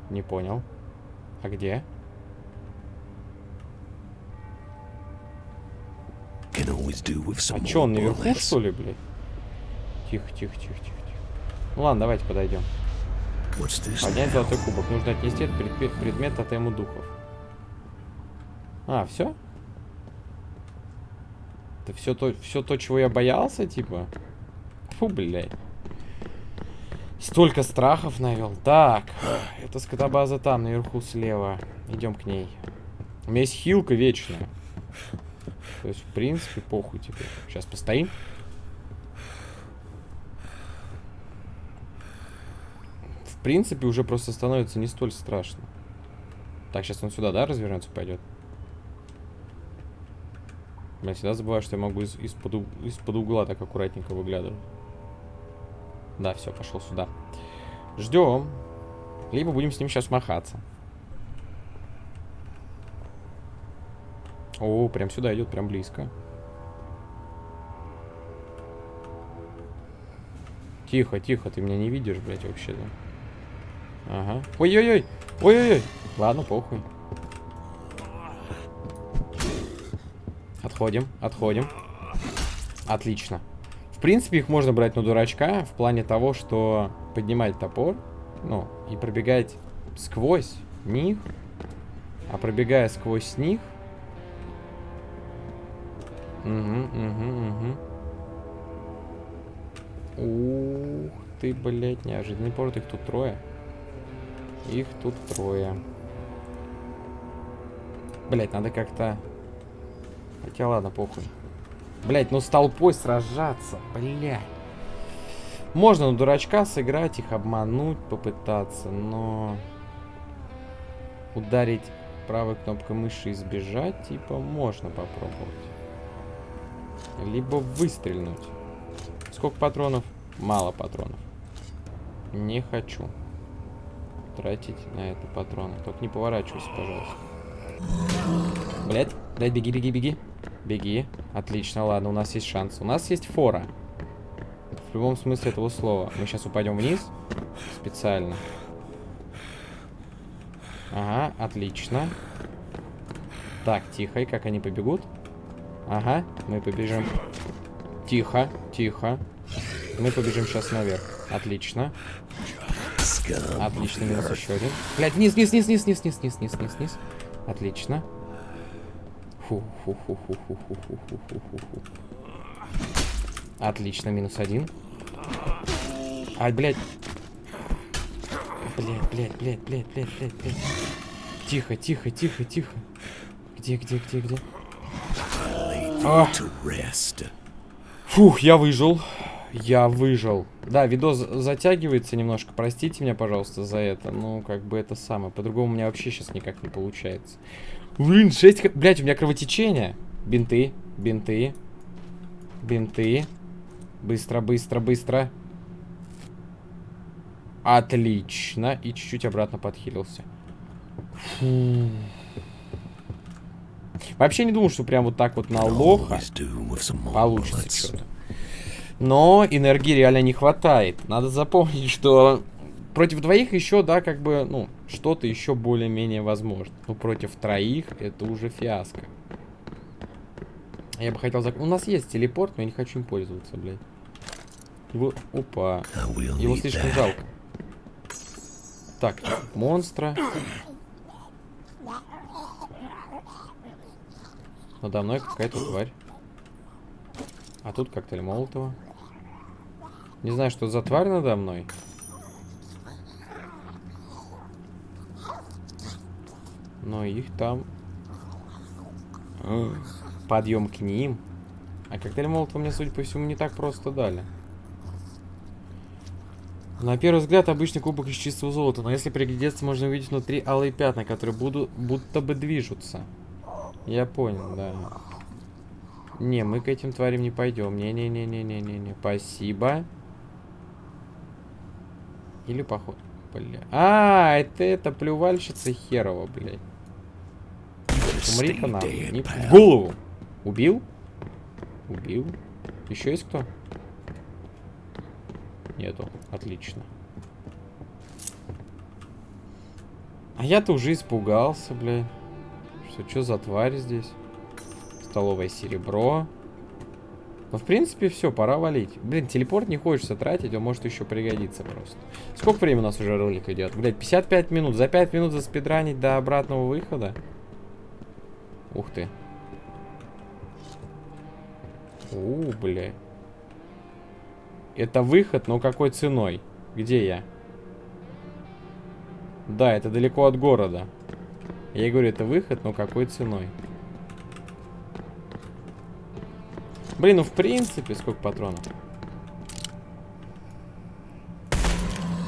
Не понял. А где? А чё, он наверху, что ли, блядь? Тихо, тихо, тихо, тихо, тихо. Ну ладно, давайте подойдем. Поднять золотой кубок. Нужно отнести этот предмет от ему духов. А, все? Это все то, все то, чего я боялся, типа? Фу, блядь. Столько страхов навел. Так, это скотобаза там, наверху слева. Идем к ней. У меня есть хилка вечная. То есть, в принципе, похуй теперь. Сейчас постоим. В принципе, уже просто становится не столь страшно. Так, сейчас он сюда, да, развернется, пойдет? Я всегда забываю, что я могу из-под из из угла так аккуратненько выглядывать. Да, все, пошел сюда. Ждем. Либо будем с ним сейчас махаться. О, прям сюда идет, прям близко. Тихо, тихо, ты меня не видишь, блядь, вообще-то. Ага. Ой-ой-ой! Ой-ой-ой! Ладно, похуй. Отходим, отходим. Отлично. В принципе, их можно брать на дурачка в плане того, что поднимать топор, ну, и пробегать сквозь них, а пробегая сквозь них... Угу, угу, угу. Ух ты, блядь, неожиданный порт. Их тут трое. Их тут трое. Блять, надо как-то Хотя ладно, похуй. Блять, ну с толпой сражаться, блять. Можно на дурачка сыграть, их обмануть, попытаться, но... Ударить правой кнопкой мыши и сбежать, типа, можно попробовать. Либо выстрелить. Сколько патронов? Мало патронов. Не хочу тратить на это патроны. Только не поворачивайся, пожалуйста. Блять, дай беги, беги, беги. Беги. Отлично, ладно, у нас есть шанс. У нас есть фора. В любом смысле этого слова. Мы сейчас упадем вниз. Специально. Ага, отлично. Так, тихо. И как они побегут? Ага, мы побежим. Тихо, тихо. Мы побежим сейчас наверх. Отлично. Отлично, минус еще один. Блять, вниз, вниз, вниз, вниз, вниз, вниз, вниз, вниз, вниз, вниз. Отлично. Фу, фу, фу, фу, фу, фу, фу, фу, фу, фу, фу. Отлично, минус один. Ай, блядь. Блядь, блядь, блядь, блядь, блядь, блядь, блядь. Тихо, тихо, тихо, тихо. Где, где, где, где? А. Фух, я выжил. Я выжил. Да, видос затягивается немножко. Простите меня, пожалуйста, за это. Ну, как бы это самое. По-другому у меня вообще сейчас никак не получается. Блин, 6... Блять, у меня кровотечение. Бинты, бинты, бинты. Быстро, быстро, быстро. Отлично. И чуть-чуть обратно подхилился. Фу. Вообще не думал, что прям вот так вот на лоха получится что-то. Но энергии реально не хватает. Надо запомнить, что против двоих еще, да, как бы, ну, что-то еще более-менее возможно. Но против троих это уже фиаско. Я бы хотел... Зак... У нас есть телепорт, но я не хочу им пользоваться, блядь. Его... Опа. Его слишком жалко. Так, монстра. Надо мной какая-то тварь. А тут коктейль Молотова. Не знаю, что за тварь надо мной. Но их там... Подъем к ним. А коктейль Молотова мне, судя по всему, не так просто дали. На первый взгляд обычный кубок из чистого золота, но если приглядеться, можно увидеть внутри алые пятна, которые будут, будто бы движутся. Я понял, да. Не, мы к этим тварям не пойдем. Не-не-не-не-не-не-не. Спасибо. Или поход. Бля. А, это это плювальщица херова, блядь. Умри-ка нам. Не... В голову. Убил? Убил. Еще есть кто? Нету. Отлично. А я-то уже испугался, блядь. Что, что за тварь здесь? Столовое серебро. Ну, в принципе, все, пора валить. Блин, телепорт не хочется тратить, он может еще пригодиться просто. Сколько времени у нас уже ролик идет? Блядь, 55 минут. За 5 минут заспидранить до обратного выхода? Ух ты. У, бля. Это выход, но какой ценой? Где я? Да, это далеко от города. Я говорю, это выход, но какой ценой? Блин, ну в принципе, сколько патронов?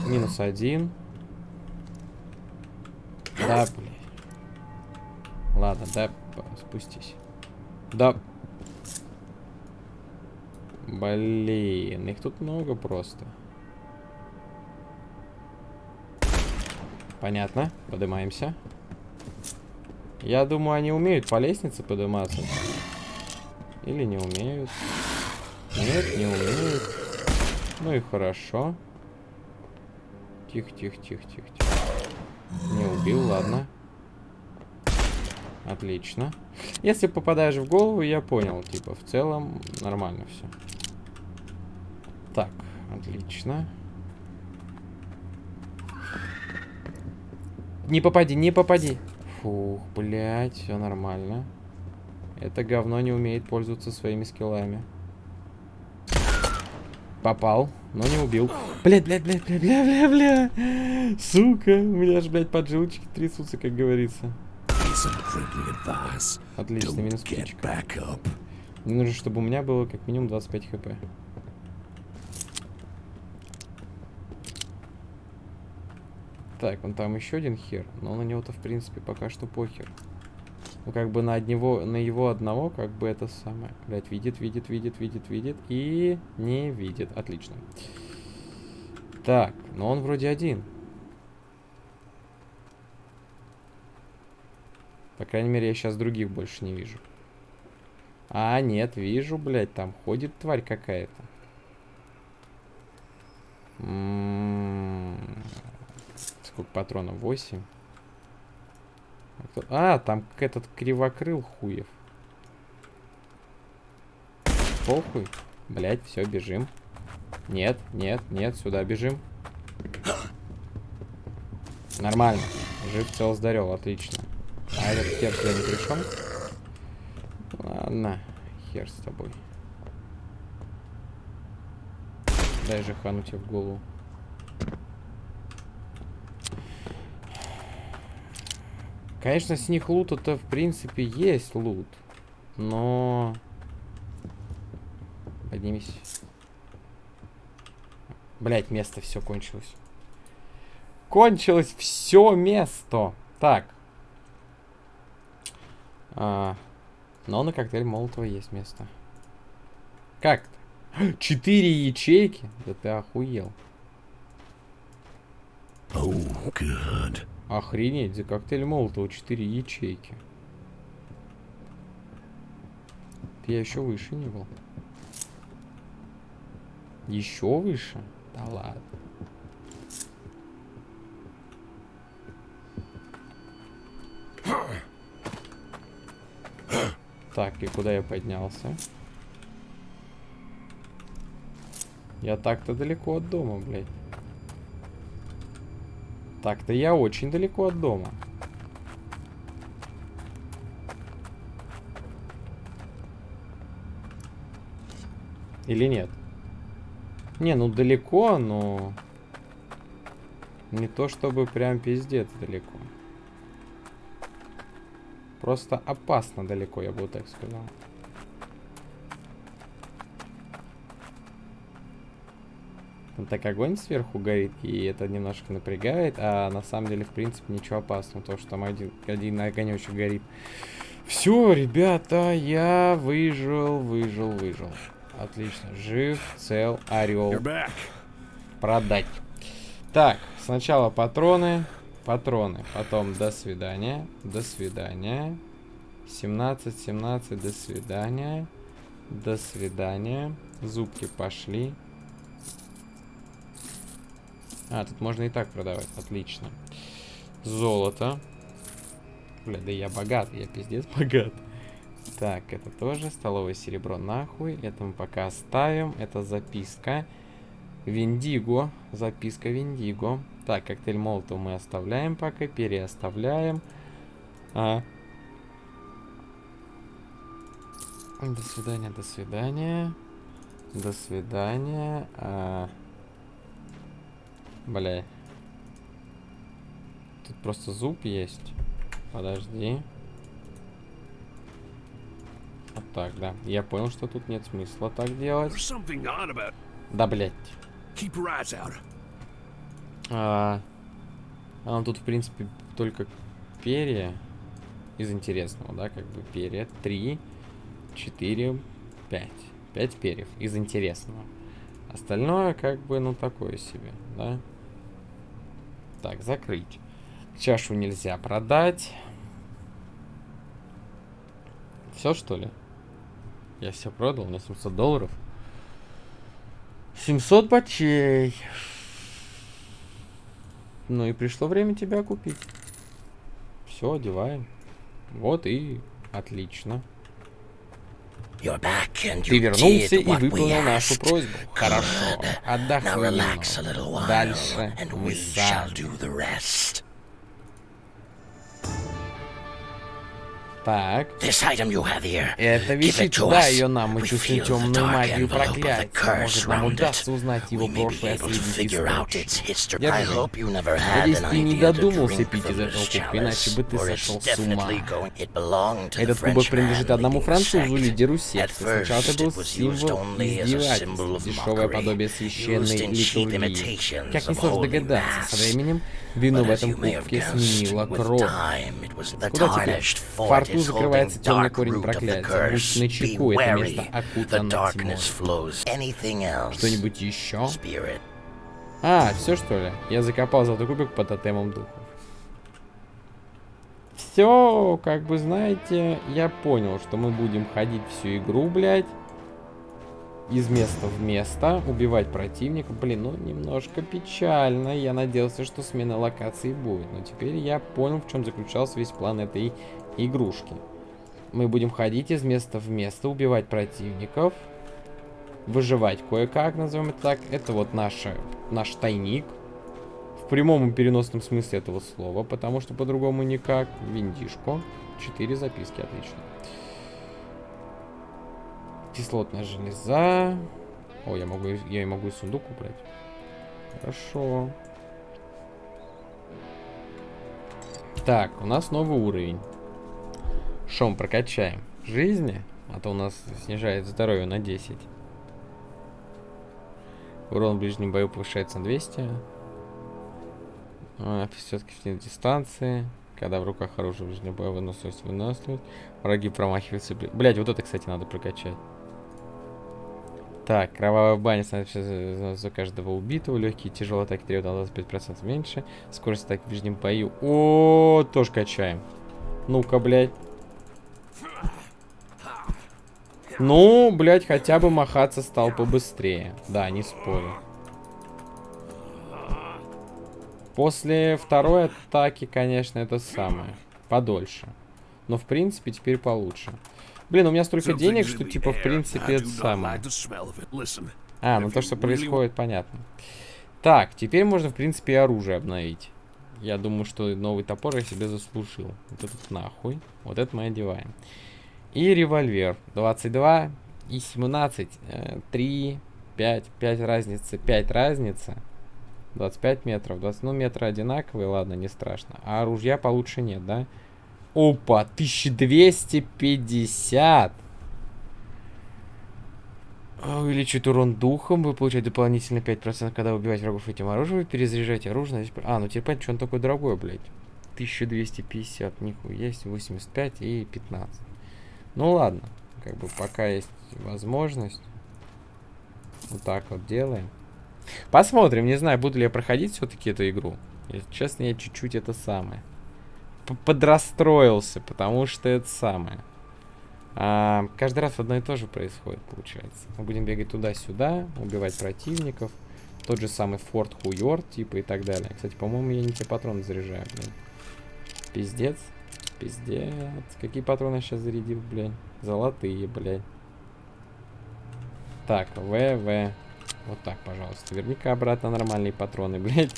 Минус один. Да, блин. Ладно, да, спустись. Да. Блин, их тут много просто. Понятно. Поднимаемся. Я думаю, они умеют по лестнице подниматься. Или не умеют. Нет, не умеют. Ну и хорошо. Тихо, тихо, тихо, тихо, тихо. Не убил, ладно. Отлично. Если попадаешь в голову, я понял. Типа, в целом нормально все. Так, отлично. Не попади, не попади. Фух, блядь, все нормально. Это говно не умеет пользоваться своими скиллами. Попал, но не убил. Блядь, блядь, блядь, блядь, бля, бля, бля. Сука, у меня же, блядь, поджилочки трясутся, как говорится. Отлично, минус птичка. Мне нужно, чтобы у меня было как минимум 25 хп. Так, он там еще один хер, но на него-то, в принципе, пока что похер. Ну, как бы на, одного, на его одного, как бы это самое. Блять, видит, видит, видит, видит, видит и не видит. Отлично. Так, но он вроде один. По крайней мере, я сейчас других больше не вижу. А, нет, вижу, блядь, там ходит тварь какая-то. Сколько патронов? 8. А, там этот кривокрыл хуев. Похуй. Блять, все, бежим. Нет, нет, нет, сюда бежим. Нормально. Жив, цел, здоров, отлично. А этот хер сюда не пришел? Ладно, хер с тобой. Дай же хану тебе в голову. Конечно, с них лут это в принципе есть лут. Но... Поднимись. Блять, место все кончилось. Кончилось все место. Так. А, но на коктейль Молотова есть место. Как-то. Четыре ячейки? Да ты охуел. Oh, God. Охренеть, за коктейль Молотова 4 ячейки. Я еще выше не был. Еще выше? Да ладно. Так, и куда я поднялся? Я так-то далеко от дома, блядь. Так-то я очень далеко от дома. Или нет? Не, ну далеко, но... Не то чтобы прям пиздец далеко. Просто опасно далеко, я бы так сказал. Там так огонь сверху горит, и это немножко напрягает, а на самом деле, в принципе, ничего опасного, то, что там один, один огонечек горит. Все, ребята, я выжил, выжил, выжил. Отлично, жив, цел, орел. Продать. Так, сначала патроны, патроны, потом до свидания, до свидания. 17, 17, до свидания, до свидания. Зубки пошли. А, тут можно и так продавать. Отлично. Золото. Бля, да я богат, я пиздец богат. Так, это тоже столовое серебро нахуй. Это мы пока оставим. Это записка. Виндиго. Записка Виндиго. Так, коктейль Молотов мы оставляем пока. Переоставляем. А. До свидания, до свидания. До свидания. А. Бля. Тут просто зуб есть. Подожди. Вот так, да. Я понял, что тут нет смысла так делать. Да, блядь. А, а тут, в принципе, только перья из интересного, да, как бы перья. Три, четыре, пять. Пять перьев из интересного. Остальное, как бы, ну, такое себе, да. Так, закрыть. Чашу нельзя продать. Все, что ли? Я все продал, у меня 700 долларов. 700 бачей. Ну и пришло время тебя купить. Все, одеваем. Вот и отлично. Ты вернулся и выполнил нашу просьбу. Хорошо. Отдохни. Дальше мы сами. Так. Эта вещица, ее нам. Мы чувствуем темную магию проклятия. Может, нам удастся узнать его прошлое, источник. Держи. Надеюсь, ты не додумался пить из этого кубка, иначе бы ты сошел с ума. Этот кубок принадлежит одному французу, лидеру секты. Сначала это был символ издевательств, дешевое подобие священной литургии. Как несложно догадаться, со временем вину в этом кубке сменила кровь. Куда теперь? Фарт рту закрывается темный корень проклятия. Будь на чеку, это место окутано тьмой. Что-нибудь еще? А, все что ли? Я закопал золотой кубик под тотемом духов. Все, как бы знаете, я понял, что мы будем ходить всю игру, блядь из места в место, убивать противника. Блин, ну немножко печально. Я надеялся, что смена локации будет. Но теперь я понял, в чем заключался весь план этой игрушки. Мы будем ходить из места в место, убивать противников. Выживать кое-как, назовем это так. Это вот наша, наш тайник. В прямом и переносном смысле этого слова, потому что по-другому никак. Виндишко. Четыре записки, отлично. Кислотная железа. О, я могу, я могу и сундук убрать. Хорошо. Так, у нас новый уровень. Мы прокачаем? Жизни? А то у нас снижает здоровье на 10. Урон в ближнем бою повышается на 200. А, все-таки в дистанции. Когда в руках оружие в ближнем бою выносливость выносливость. Враги промахиваются. Блять, вот это, кстати, надо прокачать. Так, кровавая баня становится за, каждого убитого. Легкие и тяжелые атаки требуют на 25% меньше. Скорость атаки в ближнем бою. О, тоже качаем. Ну-ка, блядь. Ну, блядь, хотя бы махаться стал побыстрее. Да, не спорю. После второй атаки, конечно, это самое. Подольше. Но, в принципе, теперь получше. Блин, у меня столько денег, что, типа, в принципе, это самое. А, ну то, что происходит, понятно. Так, теперь можно, в принципе, и оружие обновить. Я думаю, что новый топор я себе заслужил. Вот этот нахуй. Вот это мы одеваем. И револьвер. 22 и 17. 3, 5, 5 разницы. 5 разница. 25 метров. 20, ну, метры одинаковые, ладно, не страшно. А оружия получше нет, да? Опа, 1250. Увеличивает урон духом. Вы получаете дополнительно 5%, когда убиваете врагов этим оружием. Вы перезаряжаете оружие. А, ну теперь понятно, что он такой дорогой, блядь. 1250, нихуя есть, 85 и 15. Ну ладно, как бы пока есть возможность. Вот так вот делаем. Посмотрим, не знаю, буду ли я проходить все-таки эту игру. Если честно, я чуть-чуть это самое. Подрастроился, потому что это самое. А, каждый раз одно и то же происходит, получается. Мы будем бегать туда-сюда, убивать противников. Тот же самый Форт Хуйорд, типа, и так далее. Кстати, по-моему, я не те патроны заряжаю, блин. Пиздец. Пиздец. Какие патроны я сейчас зарядил, блядь? Золотые, блядь. Так, ВВ. Вот так, пожалуйста. Верни-ка обратно нормальные патроны, блядь.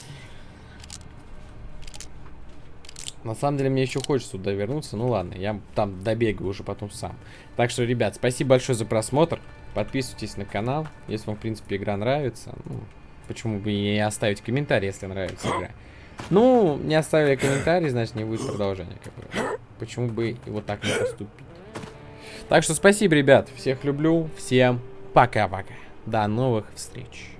На самом деле, мне еще хочется туда вернуться. Ну ладно, я там добегаю уже потом сам. Так что, ребят, спасибо большое за просмотр. Подписывайтесь на канал, если вам, в принципе, игра нравится. Ну, почему бы не оставить комментарий, если нравится игра. Ну, не оставили комментарий, значит, не будет продолжения. Как бы. Почему бы и вот так не поступить. Так что спасибо, ребят. Всех люблю. Всем пока-пока. До новых встреч.